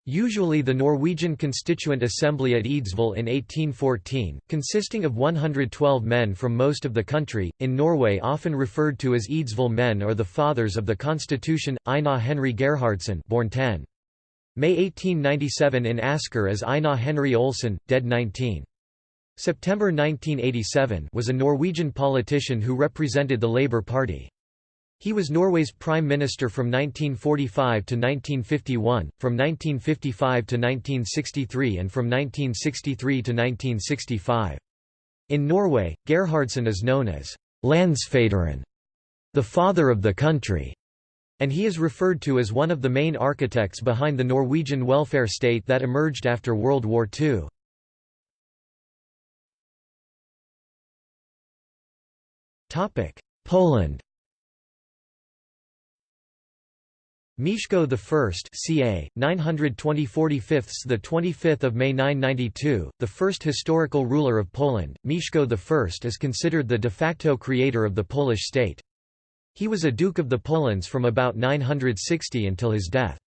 Usually the Norwegian Constituent Assembly at Eidsvoll in 1814, consisting of 112 men from most of the country, in Norway often referred to as Eidsvoll men or the Fathers of the Constitution, Einar Henry Gerhardsen born 10. May 1897 in Asker as Einar Henry Olsen, dead 19. September 1987 was a Norwegian politician who represented the Labour Party. He was Norway's prime minister from 1945 to 1951, from 1955 to 1963 and from 1963 to 1965. In Norway, Gerhardsen is known as Landsfaderen, the father of the country, and he is referred to as one of the main architects behind the Norwegian welfare state that emerged after World War II. Poland Mieszko I ca. 920 the 25th of May 992, the first historical ruler of Poland, Mieszko I is considered the de facto creator of the Polish state. He was a Duke of the Polans from about 960 until his death.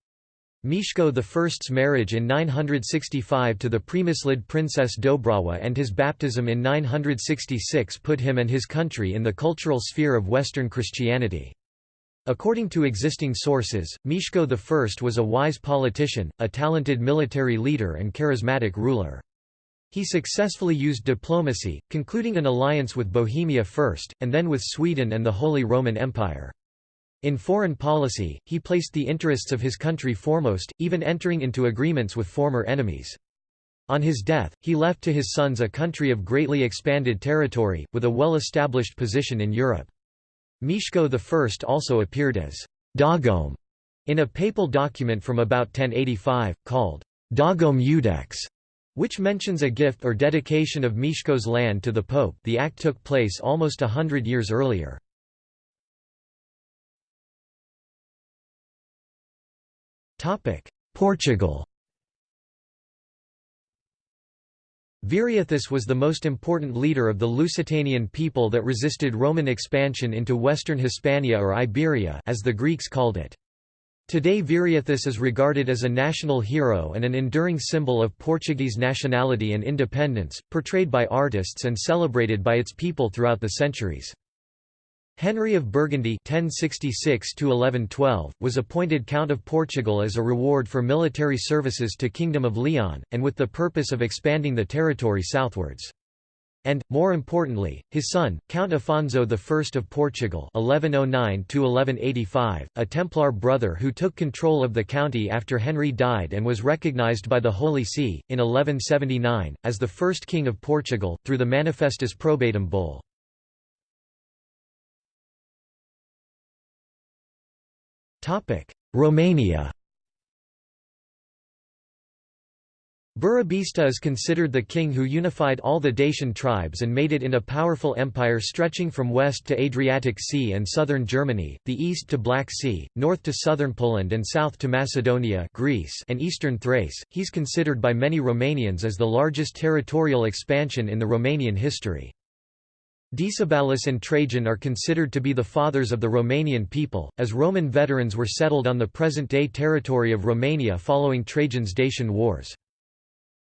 Mieszko I's marriage in 965 to the Przemyslid princess Dobrawa and his baptism in 966 put him and his country in the cultural sphere of Western Christianity. According to existing sources, Mieszko I was a wise politician, a talented military leader and charismatic ruler. He successfully used diplomacy, concluding an alliance with Bohemia first, and then with Sweden and the Holy Roman Empire. In foreign policy, he placed the interests of his country foremost, even entering into agreements with former enemies. On his death, he left to his sons a country of greatly expanded territory, with a well-established position in Europe. Mieszko I also appeared as Dagom in a papal document from about 1085, called Dagom which mentions a gift or dedication of Mieszko's land to the Pope the act took place almost a hundred years earlier. Portugal Viriathus was the most important leader of the Lusitanian people that resisted Roman expansion into western Hispania or Iberia as the Greeks called it. Today Viriathus is regarded as a national hero and an enduring symbol of Portuguese nationality and independence, portrayed by artists and celebrated by its people throughout the centuries. Henry of Burgundy (1066–1112) was appointed Count of Portugal as a reward for military services to Kingdom of Leon, and with the purpose of expanding the territory southwards. And, more importantly, his son, Count Afonso I of Portugal (1109–1185), a Templar brother who took control of the county after Henry died and was recognized by the Holy See in 1179 as the first king of Portugal through the Manifestus Probatum bull. Romania Burebista is considered the king who unified all the Dacian tribes and made it in a powerful empire stretching from west to Adriatic Sea and southern Germany, the east to Black Sea, north to southern Poland and south to Macedonia Greece and eastern Thrace. He's considered by many Romanians as the largest territorial expansion in the Romanian history. Decebalus and Trajan are considered to be the fathers of the Romanian people, as Roman veterans were settled on the present-day territory of Romania following Trajan's Dacian Wars.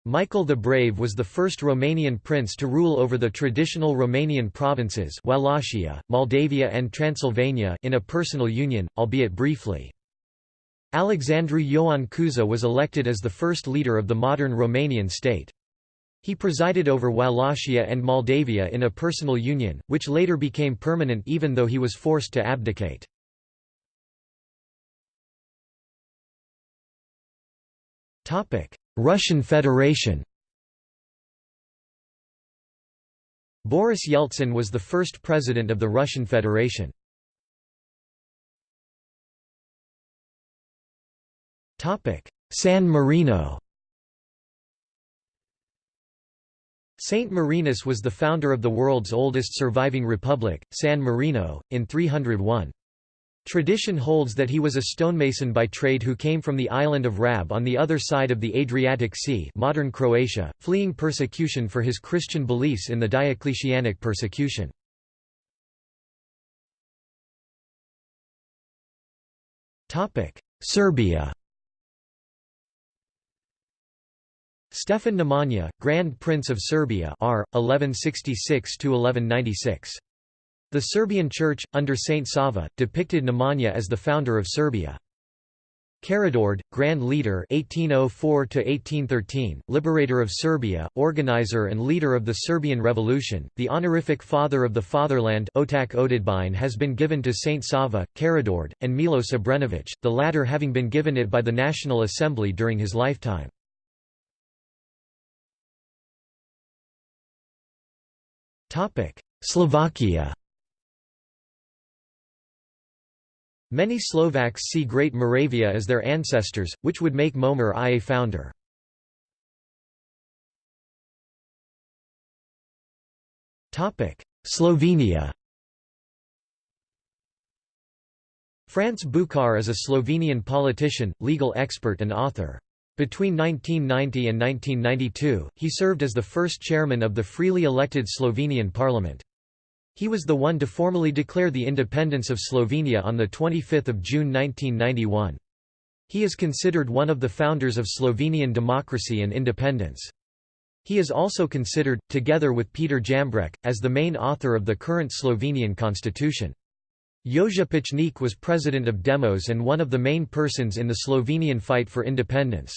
Michael the Brave was the first Romanian prince to rule over the traditional Romanian provinces Wallachia, Moldavia and Transylvania in a personal union, albeit briefly. Alexandru Ioan Cuza was elected as the first leader of the modern Romanian state. He presided over Wallachia and Moldavia in a personal union, which later became permanent even though he was forced to abdicate. Russian Federation Boris Yeltsin was the first president of the Russian Federation. San Marino Saint Marinus was the founder of the world's oldest surviving republic, San Marino, in 301. Tradition holds that he was a stonemason by trade who came from the island of Rab on the other side of the Adriatic Sea modern Croatia, fleeing persecution for his Christian beliefs in the Diocletianic persecution. Serbia Stefan Nemanja, Grand Prince of Serbia R. 1166–1196. The Serbian Church, under Saint Sava, depicted Nemanja as the founder of Serbia. Karađorđe, Grand Leader 1804 liberator of Serbia, organizer and leader of the Serbian Revolution, the honorific Father of the Fatherland Otac Otadžbine has been given to Saint Sava, Karađorđe, and Milo Obrenović, the latter having been given it by the National Assembly during his lifetime. Slovakia Many Slovaks see Great Moravia as their ancestors, which would make Mojmír I a founder. Slovenia France Bučar is a Slovenian politician, legal expert and author. Between 1990 and 1992, he served as the first chairman of the freely elected Slovenian parliament. He was the one to formally declare the independence of Slovenia on 25 June 1991. He is considered one of the founders of Slovenian democracy and independence. He is also considered, together with Peter Jambrek, as the main author of the current Slovenian constitution. Jože Pučnik was president of Demos and one of the main persons in the Slovenian fight for independence.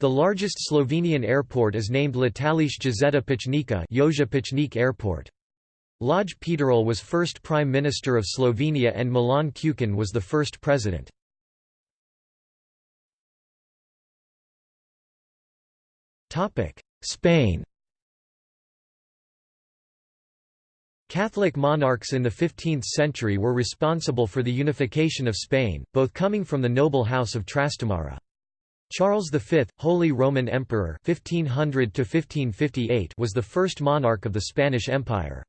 The largest Slovenian airport is named Letališče Jozeta Pučnika Jože Pučnik Airport. Lojze Peterle was first Prime Minister of Slovenia and Milan Kučan was the first president. Spain Catholic monarchs in the 15th century were responsible for the unification of Spain, both coming from the noble house of Trastamara. Charles V, Holy Roman Emperor 1500 was the first monarch of the Spanish Empire.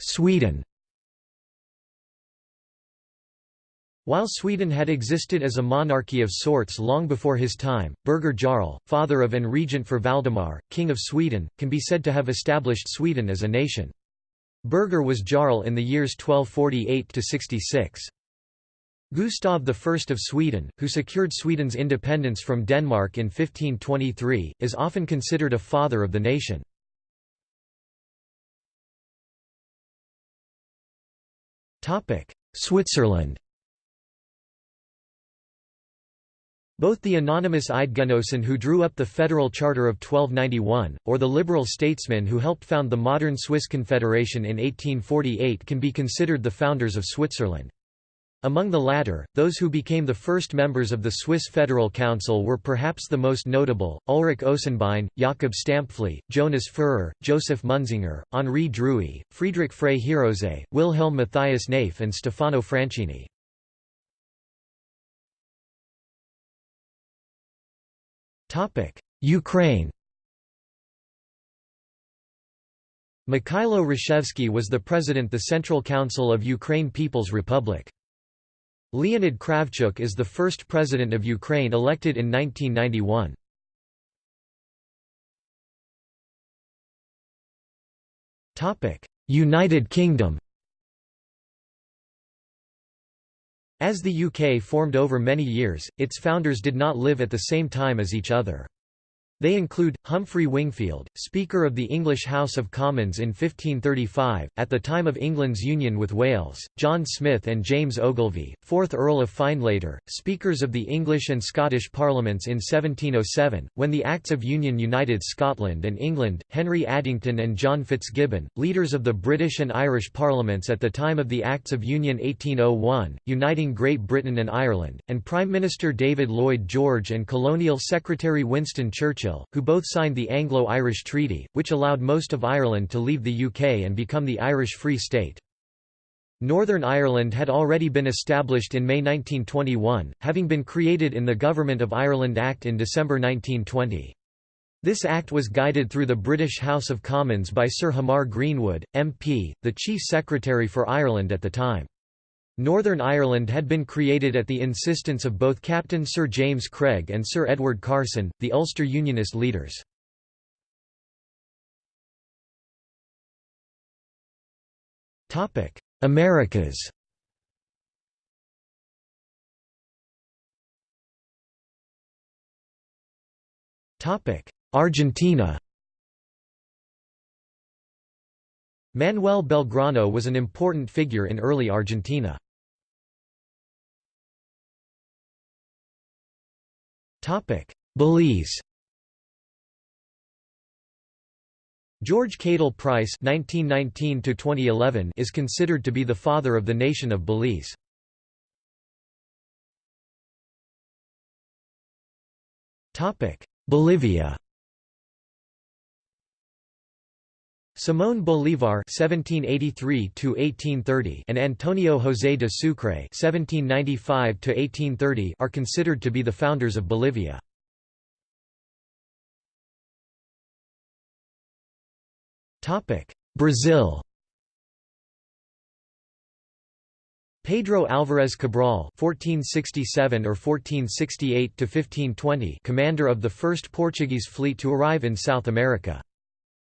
Sweden While Sweden had existed as a monarchy of sorts long before his time, Birger Jarl, father of and regent for Valdemar, King of Sweden, can be said to have established Sweden as a nation. Birger was Jarl in the years 1248–66. Gustav I of Sweden, who secured Sweden's independence from Denmark in 1523, is often considered a father of the nation. Switzerland Both the anonymous Eidgenossen who drew up the Federal Charter of 1291, or the liberal statesmen who helped found the modern Swiss Confederation in 1848 can be considered the founders of Switzerland. Among the latter, those who became the first members of the Swiss Federal Council were perhaps the most notable, Ulrich Ochsenbein, Jakob Stampfli, Jonas Führer, Joseph Munzinger, Henri Druey, Friedrich Frey Herosé, Wilhelm Matthias Naef and Stefano Franscini. Ukraine Mikhailo Hrushevsky was the president the Central Council of Ukraine People's Republic. Leonid Kravchuk is the first president of Ukraine elected in 1991. United Kingdom As the UK formed over many years, its founders did not live at the same time as each other. They include, Humphrey Wingfield, Speaker of the English House of Commons in 1535, at the time of England's union with Wales, John Smith and James Ogilvy, 4th Earl of Findlater, Speakers of the English and Scottish Parliaments in 1707, when the Acts of Union united Scotland and England, Henry Addington and John Fitzgibbon, leaders of the British and Irish Parliaments at the time of the Acts of Union 1801, uniting Great Britain and Ireland, and Prime Minister David Lloyd George and Colonial Secretary Winston Churchill Churchill, who both signed the Anglo-Irish Treaty, which allowed most of Ireland to leave the UK and become the Irish Free State. Northern Ireland had already been established in May 1921, having been created in the Government of Ireland Act in December 1920. This act was guided through the British House of Commons by Sir Hamar Greenwood, MP, the Chief Secretary for Ireland at the time. Northern Ireland had been created at the insistence of both Captain Sir James Craig and Sir Edward Carson, the Ulster Unionist leaders. Americas Argentina Manuel Belgrano was an important figure in early Argentina. Belize George Cadle Price (1919–2011) is considered to be the father of the nation of Belize. Topic: Bolivia. Simón Bolívar (1783–1830) and Antonio José de Sucre (1795–1830) are considered to be the founders of Bolivia. Topic: Brazil. Pedro Álvares Cabral (1467 or 1468 to 1520), commander of the first Portuguese fleet to arrive in South America.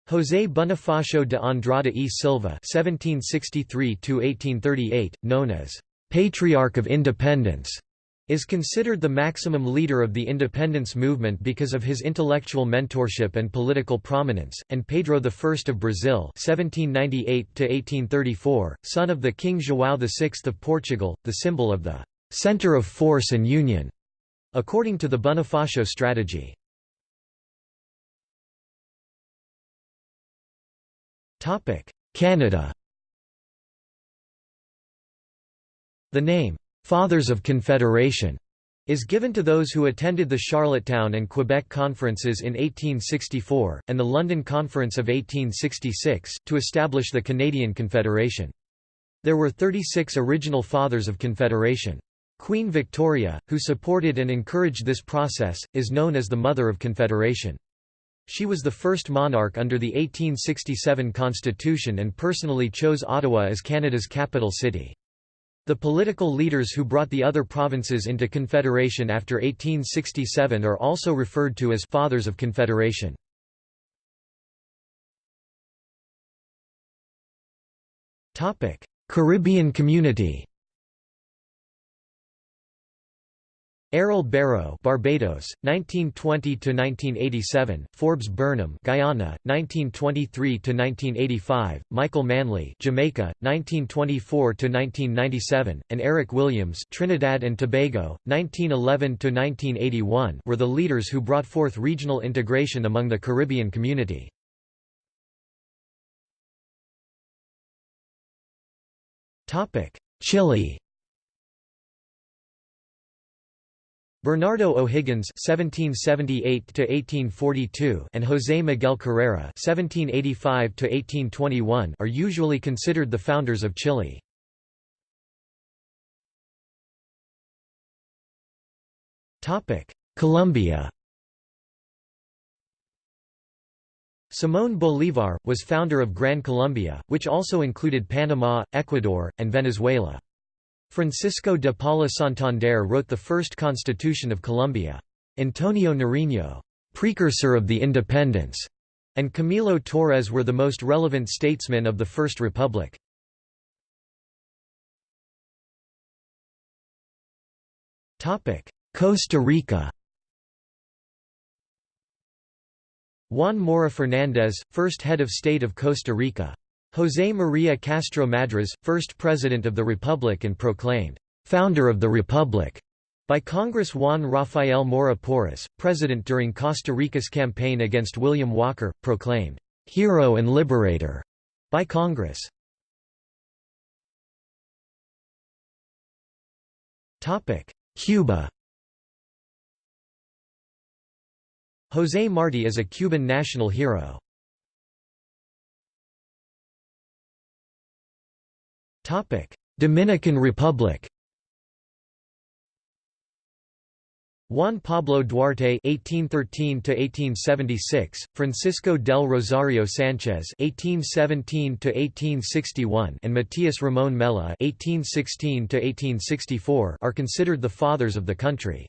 José Bonifacio de Andrada e Silva (1763–1838), known as Patriarch of Independence, is considered the maximum leader of the independence movement because of his intellectual mentorship and political prominence, and Pedro I of Brazil (1798–1834), son of the King João VI of Portugal, the symbol of the center of force and union, according to the Bonifacio strategy. Canada The name, "'Fathers of Confederation' is given to those who attended the Charlottetown and Quebec conferences in 1864, and the London Conference of 1866, to establish the Canadian Confederation. There were 36 original Fathers of Confederation. Queen Victoria, who supported and encouraged this process, is known as the Mother of Confederation. She was the first monarch under the 1867 constitution and personally chose Ottawa as Canada's capital city. The political leaders who brought the other provinces into Confederation after 1867 are also referred to as Fathers of Confederation. Caribbean community Errol Barrow, Barbados, 1920 to 1987; Forbes Burnham, Guyana, 1923 to 1985; Michael Manley, Jamaica, 1924 to 1997; and Eric Williams, Trinidad and Tobago, 1911 to 1981, were the leaders who brought forth regional integration among the Caribbean community. Topic: Chile. Bernardo O'Higgins (1778–1842) and José Miguel Carrera (1785–1821) are usually considered the founders of Chile. Topic: Colombia. Simón Bolívar was founder of Gran Colombia, which also included Panama, Ecuador, and Venezuela. Francisco de Paula Santander wrote the first constitution of Colombia. Antonio Nariño, precursor of the independence, and Camilo Torres were the most relevant statesmen of the First Republic. Costa Rica Juan Mora Fernández, first head of state of Costa Rica. José María Castro Madriz, first President of the Republic and proclaimed, "'Founder of the Republic' by Congress Juan Rafael Mora Porras, President during Costa Rica's campaign against William Walker, proclaimed, "'Hero and Liberator' by Congress. Cuba José Martí is a Cuban national hero. Dominican Republic Juan Pablo Duarte (1813–1876), Francisco del Rosario Sanchez (1817–1861), and Matias Ramón Mella (1816–1864) are considered the fathers of the country.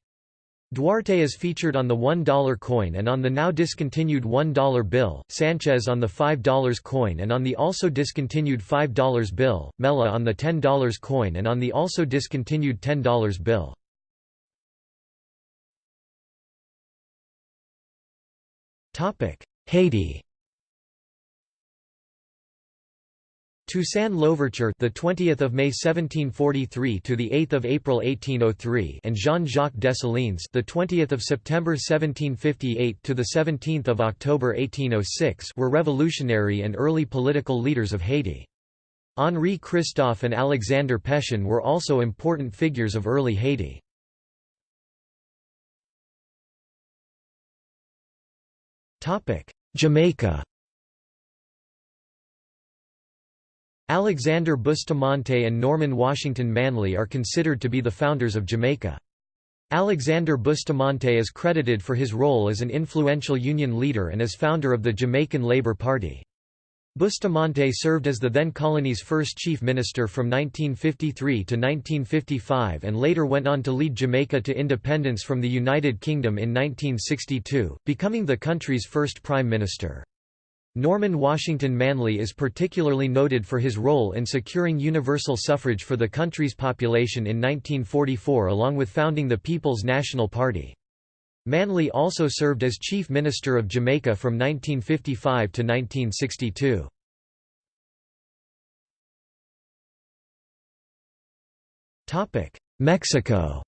Duarte is featured on the $1 coin and on the now discontinued $1 bill, Sanchez on the $5 coin and on the also discontinued $5 bill, Mella on the $10 coin and on the also discontinued $10 bill. Haiti Toussaint Louverture, the 20th of May 1743 to the 8th of April 1803, and Jean-Jacques Dessalines, the 20th of September 1758 to the 17th of October 1806, were revolutionary and early political leaders of Haiti. Henri Christophe and Alexander Pétion were also important figures of early Haiti. Topic: Jamaica Alexander Bustamante and Norman Washington Manley are considered to be the founders of Jamaica. Alexander Bustamante is credited for his role as an influential Union leader and as founder of the Jamaican Labour Party. Bustamante served as the then colony's first chief minister from 1953 to 1955 and later went on to lead Jamaica to independence from the United Kingdom in 1962, becoming the country's first prime minister. Norman Washington Manley is particularly noted for his role in securing universal suffrage for the country's population in 1944 along with founding the People's National Party. Manley also served as Chief Minister of Jamaica from 1955 to 1962. Mexico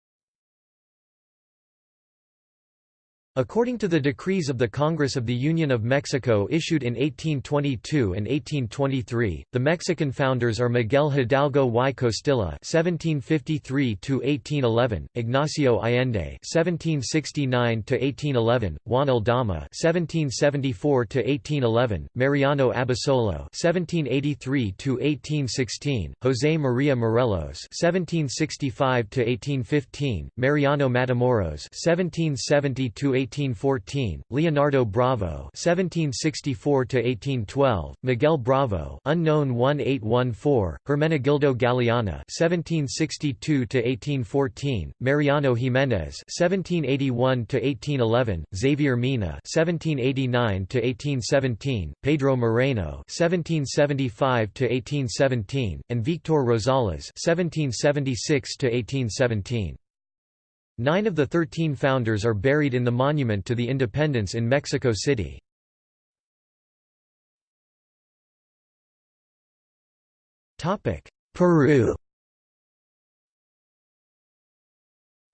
According to the decrees of the Congress of the Union of Mexico issued in 1822 and 1823, the Mexican founders are Miguel Hidalgo y Costilla (1753–1811), Ignacio Allende (1769–1811), Juan Aldama (1774–1811), Mariano Abasolo (1783–1816), José María Morelos (1765–1815), Mariano Matamoros (1770 1814, Leonardo Bravo (1764–1812), Miguel Bravo, unknown 1814, Hermenegildo Galeana (1762–1814), Mariano Jiménez (1781–1811), Xavier Mina (1789–1817), Pedro Moreno (1775–1817), and Victor Rosales (1776–1817). Nine of the thirteen founders are buried in the Monument to the Independence in Mexico City. Peru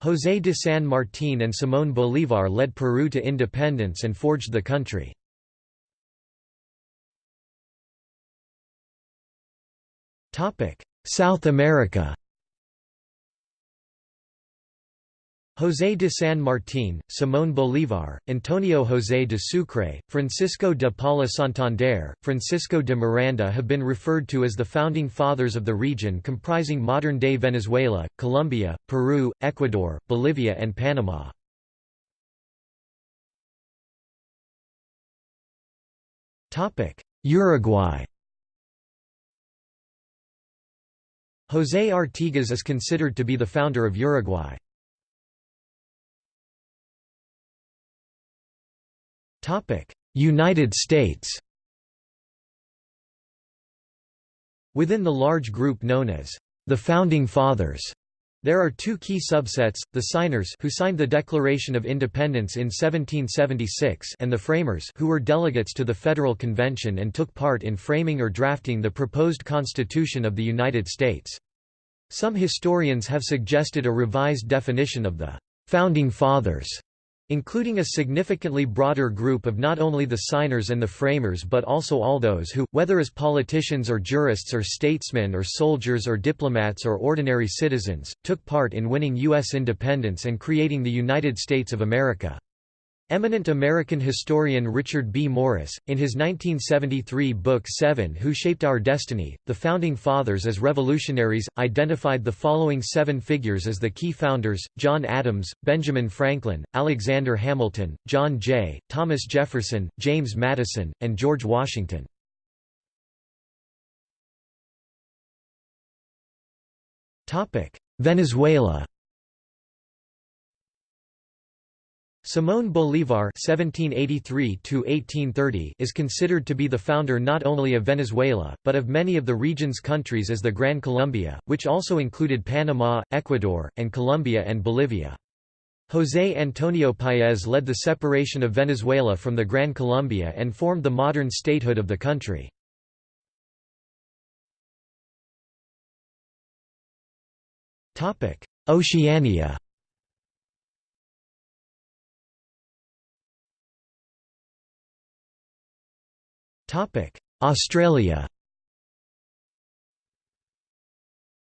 José de San Martín and Simón Bolívar led Peru to independence and forged the country. South America José de San Martín, Simón Bolívar, Antonio José de Sucre, Francisco de Paula Santander, Francisco de Miranda have been referred to as the founding fathers of the region comprising modern-day Venezuela, Colombia, Peru, Ecuador, Bolivia and Panama. Uruguay José Artigas is considered to be the founder of Uruguay. United States. Within the large group known as the Founding Fathers, there are two key subsets, the signers who signed the Declaration of Independence in 1776 and the framers who were delegates to the Federal Convention and took part in framing or drafting the proposed Constitution of the United States. Some historians have suggested a revised definition of the «Founding Fathers» including a significantly broader group of not only the signers and the framers but also all those who, whether as politicians or jurists or statesmen or soldiers or diplomats or ordinary citizens, took part in winning U.S. independence and creating the United States of America. Eminent American historian Richard B. Morris, in his 1973 book Seven Who Shaped Our Destiny, The Founding Fathers as Revolutionaries, identified the following seven figures as the key founders, John Adams, Benjamin Franklin, Alexander Hamilton, John Jay, Thomas Jefferson, James Madison, and George Washington. Venezuela Simón Bolívar (1783–1830) is considered to be the founder not only of Venezuela, but of many of the region's countries as the Gran Colombia, which also included Panama, Ecuador, and Colombia and Bolivia. José Antonio Páez led the separation of Venezuela from the Gran Colombia and formed the modern statehood of the country. Oceania Australia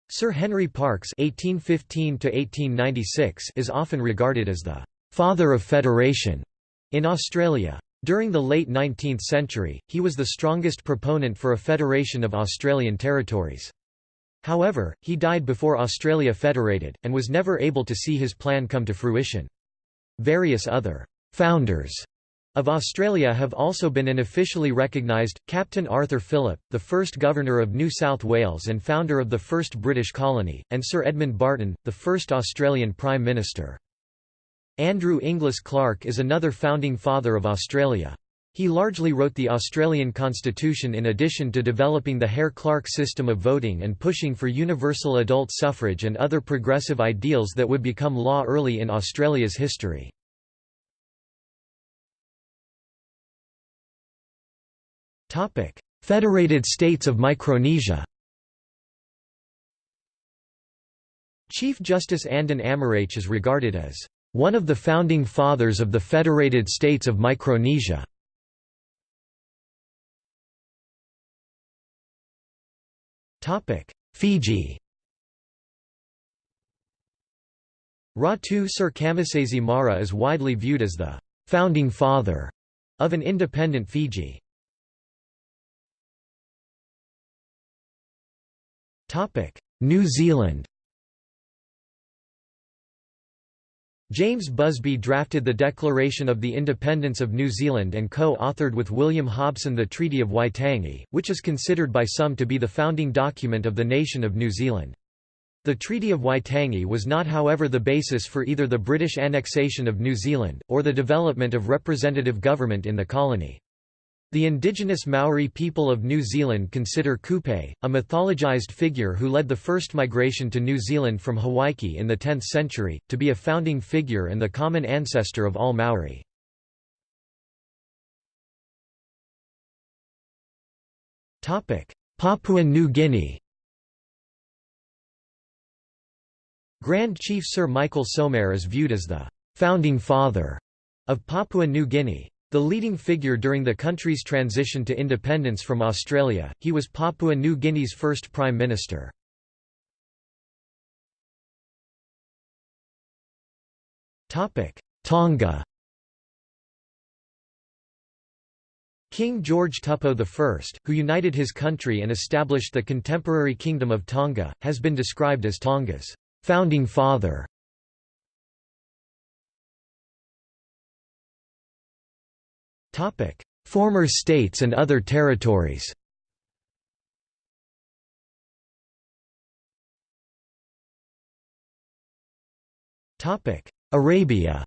Sir Henry Parkes (1815–1896) is often regarded as the "father of federation" in Australia. During the late 19th century, he was the strongest proponent for a federation of Australian territories. However, he died before Australia federated, and was never able to see his plan come to fruition. Various other «founders» of Australia have also been unofficially recognised, Captain Arthur Phillip, the first Governor of New South Wales and founder of the first British colony, and Sir Edmund Barton, the first Australian Prime Minister. Andrew Inglis Clark is another founding father of Australia. He largely wrote the Australian Constitution in addition to developing the Hare-Clark system of voting and pushing for universal adult suffrage and other progressive ideals that would become law early in Australia's history. Federated States of Micronesia Chief Justice Andon Amaraich is regarded as one of the founding fathers of the Federated States of Micronesia. Fiji Ratu Sir Kamisese Mara is widely viewed as the «founding father» of an independent Fiji. New Zealand James Busby drafted the Declaration of the Independence of New Zealand and co-authored with William Hobson the Treaty of Waitangi, which is considered by some to be the founding document of the nation of New Zealand. The Treaty of Waitangi was not however the basis for either the British annexation of New Zealand, or the development of representative government in the colony. The indigenous Maori people of New Zealand consider Kupe, a mythologized figure who led the first migration to New Zealand from Hawaii in the 10th century, to be a founding figure and the common ancestor of all Maori. Papua New Guinea Grand Chief Sir Michael Somare is viewed as the «founding father» of Papua New Guinea. The leading figure during the country's transition to independence from Australia, he was Papua New Guinea's first Prime Minister. Tonga King George Tupou I, who united his country and established the contemporary Kingdom of Tonga, has been described as Tonga's founding father. Former states and other territories Arabia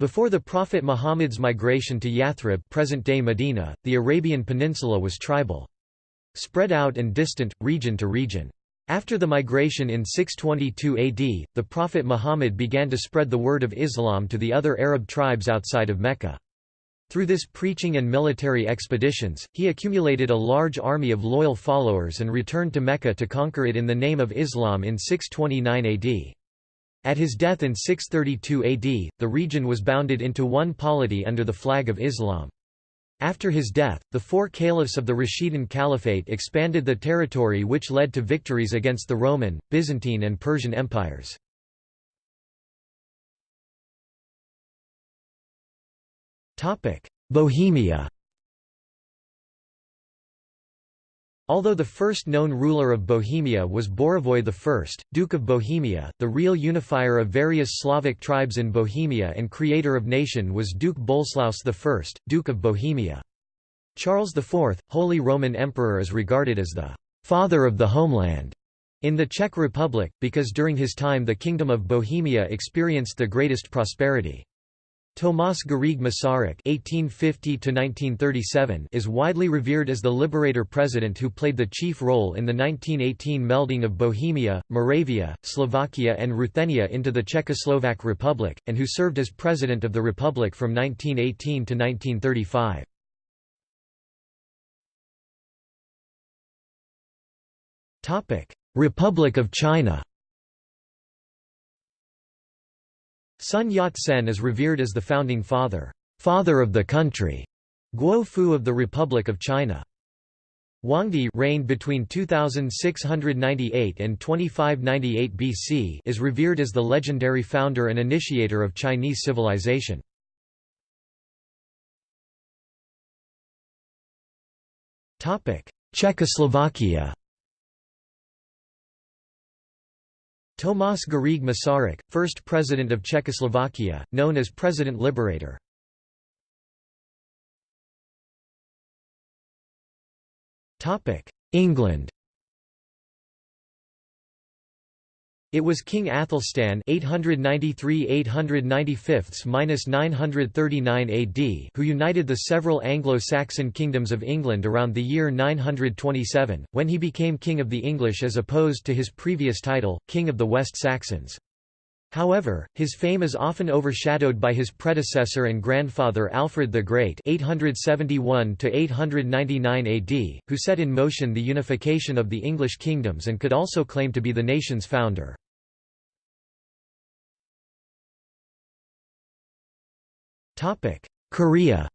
Before the Prophet Muhammad's migration to Yathrib present-day Medina, the Arabian Peninsula was tribal. Spread out and distant, region to region. After the migration in 622 AD, the Prophet Muhammad began to spread the word of Islam to the other Arab tribes outside of Mecca. Through this preaching and military expeditions, he accumulated a large army of loyal followers and returned to Mecca to conquer it in the name of Islam in 629 AD. At his death in 632 AD, the region was bounded into one polity under the flag of Islam. After his death, the four caliphs of the Rashidun Caliphate expanded the territory which led to victories against the Roman, Byzantine and Persian empires. Bohemia Although the first known ruler of Bohemia was Bořivoj I, Duke of Bohemia, the real unifier of various Slavic tribes in Bohemia and creator of nation was Duke Boleslaus I, Duke of Bohemia. Charles IV, Holy Roman Emperor is regarded as the «father of the homeland» in the Czech Republic, because during his time the Kingdom of Bohemia experienced the greatest prosperity. Tomás Garrigue Masaryk (1850–1937) is widely revered as the liberator president who played the chief role in the 1918 melding of Bohemia, Moravia, Slovakia, and Ruthenia into the Czechoslovak Republic, and who served as president of the republic from 1918 to 1935. Topic: Republic of China. Sun Yat-sen is revered as the founding father, father of the country, Guo Fu of the Republic of China. Huangdi reigned between 2698 and 2598 BC is revered as the legendary founder and initiator of Chinese civilization. Czechoslovakia Tomás Garrigue Masaryk, first president of Czechoslovakia, known as President Liberator. England It was King Athelstan (893–895–939 AD) who united the several Anglo-Saxon kingdoms of England around the year 927, when he became King of the English as opposed to his previous title, King of the West Saxons. However, his fame is often overshadowed by his predecessor and grandfather Alfred the Great (871–899 AD), who set in motion the unification of the English kingdoms and could also claim to be the nation's founder. Korea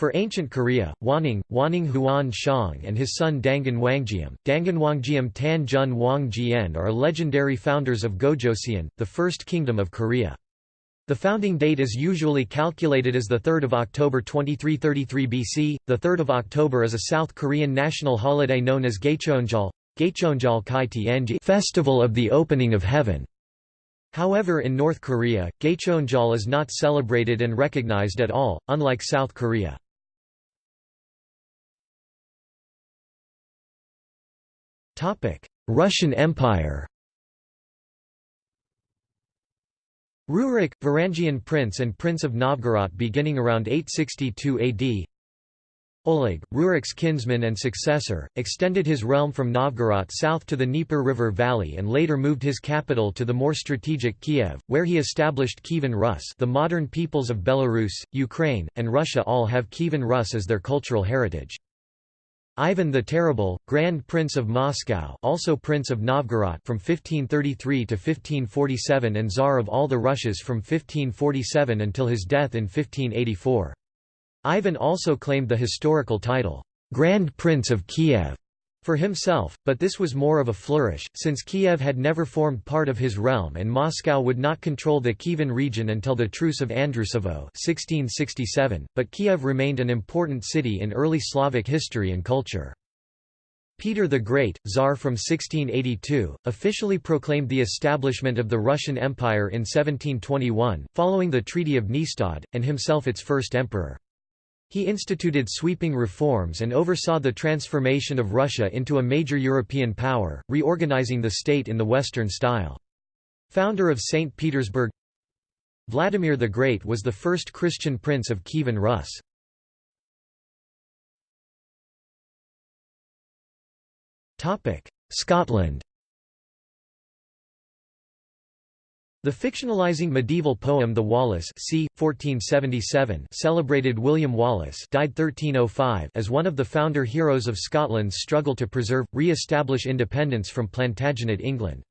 For ancient Korea, Hwanung, Hwanung Huan Xiong and his son Dangun Wanggeom, Dangun Wanggeom Tan Jun Wangjian are legendary founders of Gojoseon, the first kingdom of Korea. The founding date is usually calculated as 3 October 2333 BC. The 3rd of October is a South Korean national holiday known as Gaecheonjeol, Gaecheonjeol Kai Tianjie Festival of the Opening of Heaven. However in North Korea, Gaecheonjeol is not celebrated and recognized at all, unlike South Korea. Russian Empire Rurik, Varangian prince and Prince of Novgorod beginning around 862 AD Oleg, Rurik's kinsman and successor, extended his realm from Novgorod south to the Dnieper River valley and later moved his capital to the more strategic Kiev, where he established Kievan Rus the modern peoples of Belarus, Ukraine, and Russia all have Kievan Rus as their cultural heritage. Ivan the Terrible, Grand Prince of Moscow also Prince of Novgorod from 1533 to 1547 and Tsar of all the Russias from 1547 until his death in 1584. Ivan also claimed the historical title, Grand Prince of Kiev, for himself, but this was more of a flourish, since Kiev had never formed part of his realm and Moscow would not control the Kievan region until the Truce of Andrusovo 1667, but Kiev remained an important city in early Slavic history and culture. Peter the Great, Tsar from 1682, officially proclaimed the establishment of the Russian Empire in 1721, following the Treaty of Nystad, and himself its first emperor. He instituted sweeping reforms and oversaw the transformation of Russia into a major European power, reorganizing the state in the Western style. Founder of St. Petersburg Vladimir the Great was the first Christian prince of Kievan Rus. Scotland The fictionalizing medieval poem The Wallace c. 1477 celebrated William Wallace died 1305 as one of the founder heroes of Scotland's struggle to preserve, re-establish independence from Plantagenet England.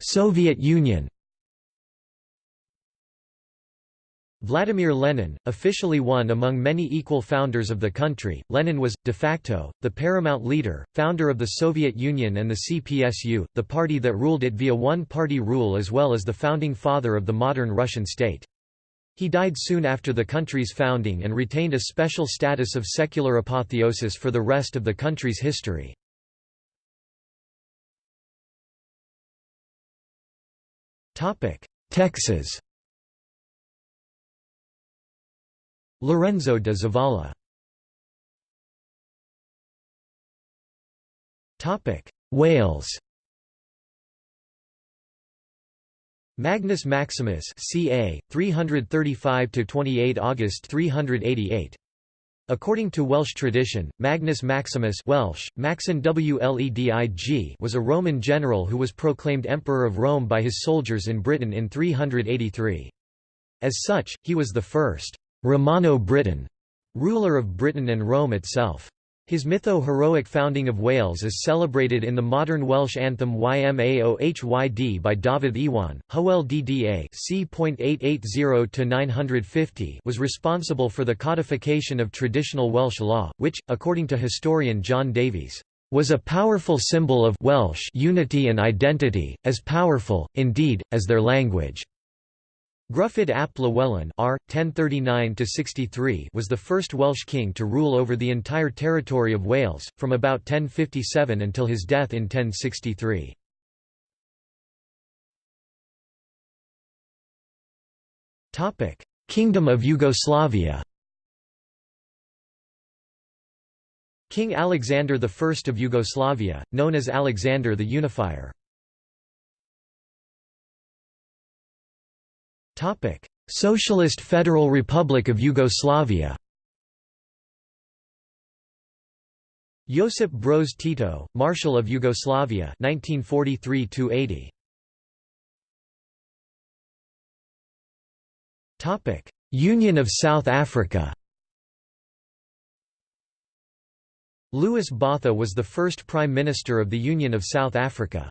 Soviet Union Vladimir Lenin, officially one among many equal founders of the country, Lenin was, de facto, the paramount leader, founder of the Soviet Union and the CPSU, the party that ruled it via one-party rule as well as the founding father of the modern Russian state. He died soon after the country's founding and retained a special status of secular apotheosis for the rest of the country's history. Texas Lorenzo de Zavala Wales Magnus Maximus ca. 335–28 August 388. According to Welsh tradition, Magnus Maximus Welsh, Maxen Wledig was a Roman general who was proclaimed Emperor of Rome by his soldiers in Britain in 383. As such, he was the first Romano-Briton, ruler of Britain and Rome itself. His mytho-heroic founding of Wales is celebrated in the modern Welsh anthem Yma o Hyd by Dafydd Iwan. Hywel Dda c. was responsible for the codification of traditional Welsh law, which, according to historian John Davies, was a powerful symbol of Welsh unity and identity, as powerful, indeed, as their language. Gruffydd ap Llywelyn R. 1039 was the first Welsh king to rule over the entire territory of Wales, from about 1057 until his death in 1063. Kingdom of Yugoslavia King Alexander I of Yugoslavia, known as Alexander the Unifier Topic: Socialist Federal Republic of Yugoslavia. Josip Broz Tito, Marshal of Yugoslavia 1943 80 Topic: Union of South Africa. Louis Botha was the first Prime Minister of the Union of South Africa.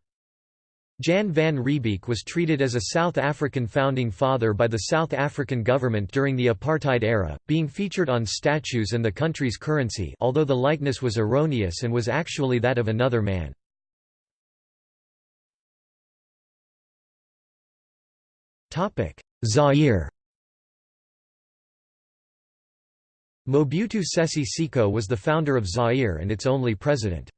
Jan van Riebeeck was treated as a South African founding father by the South African government during the apartheid era, being featured on statues and the country's currency although the likeness was erroneous and was actually that of another man. Zaire Mobutu Sese Seko was the founder of Zaire and its only president.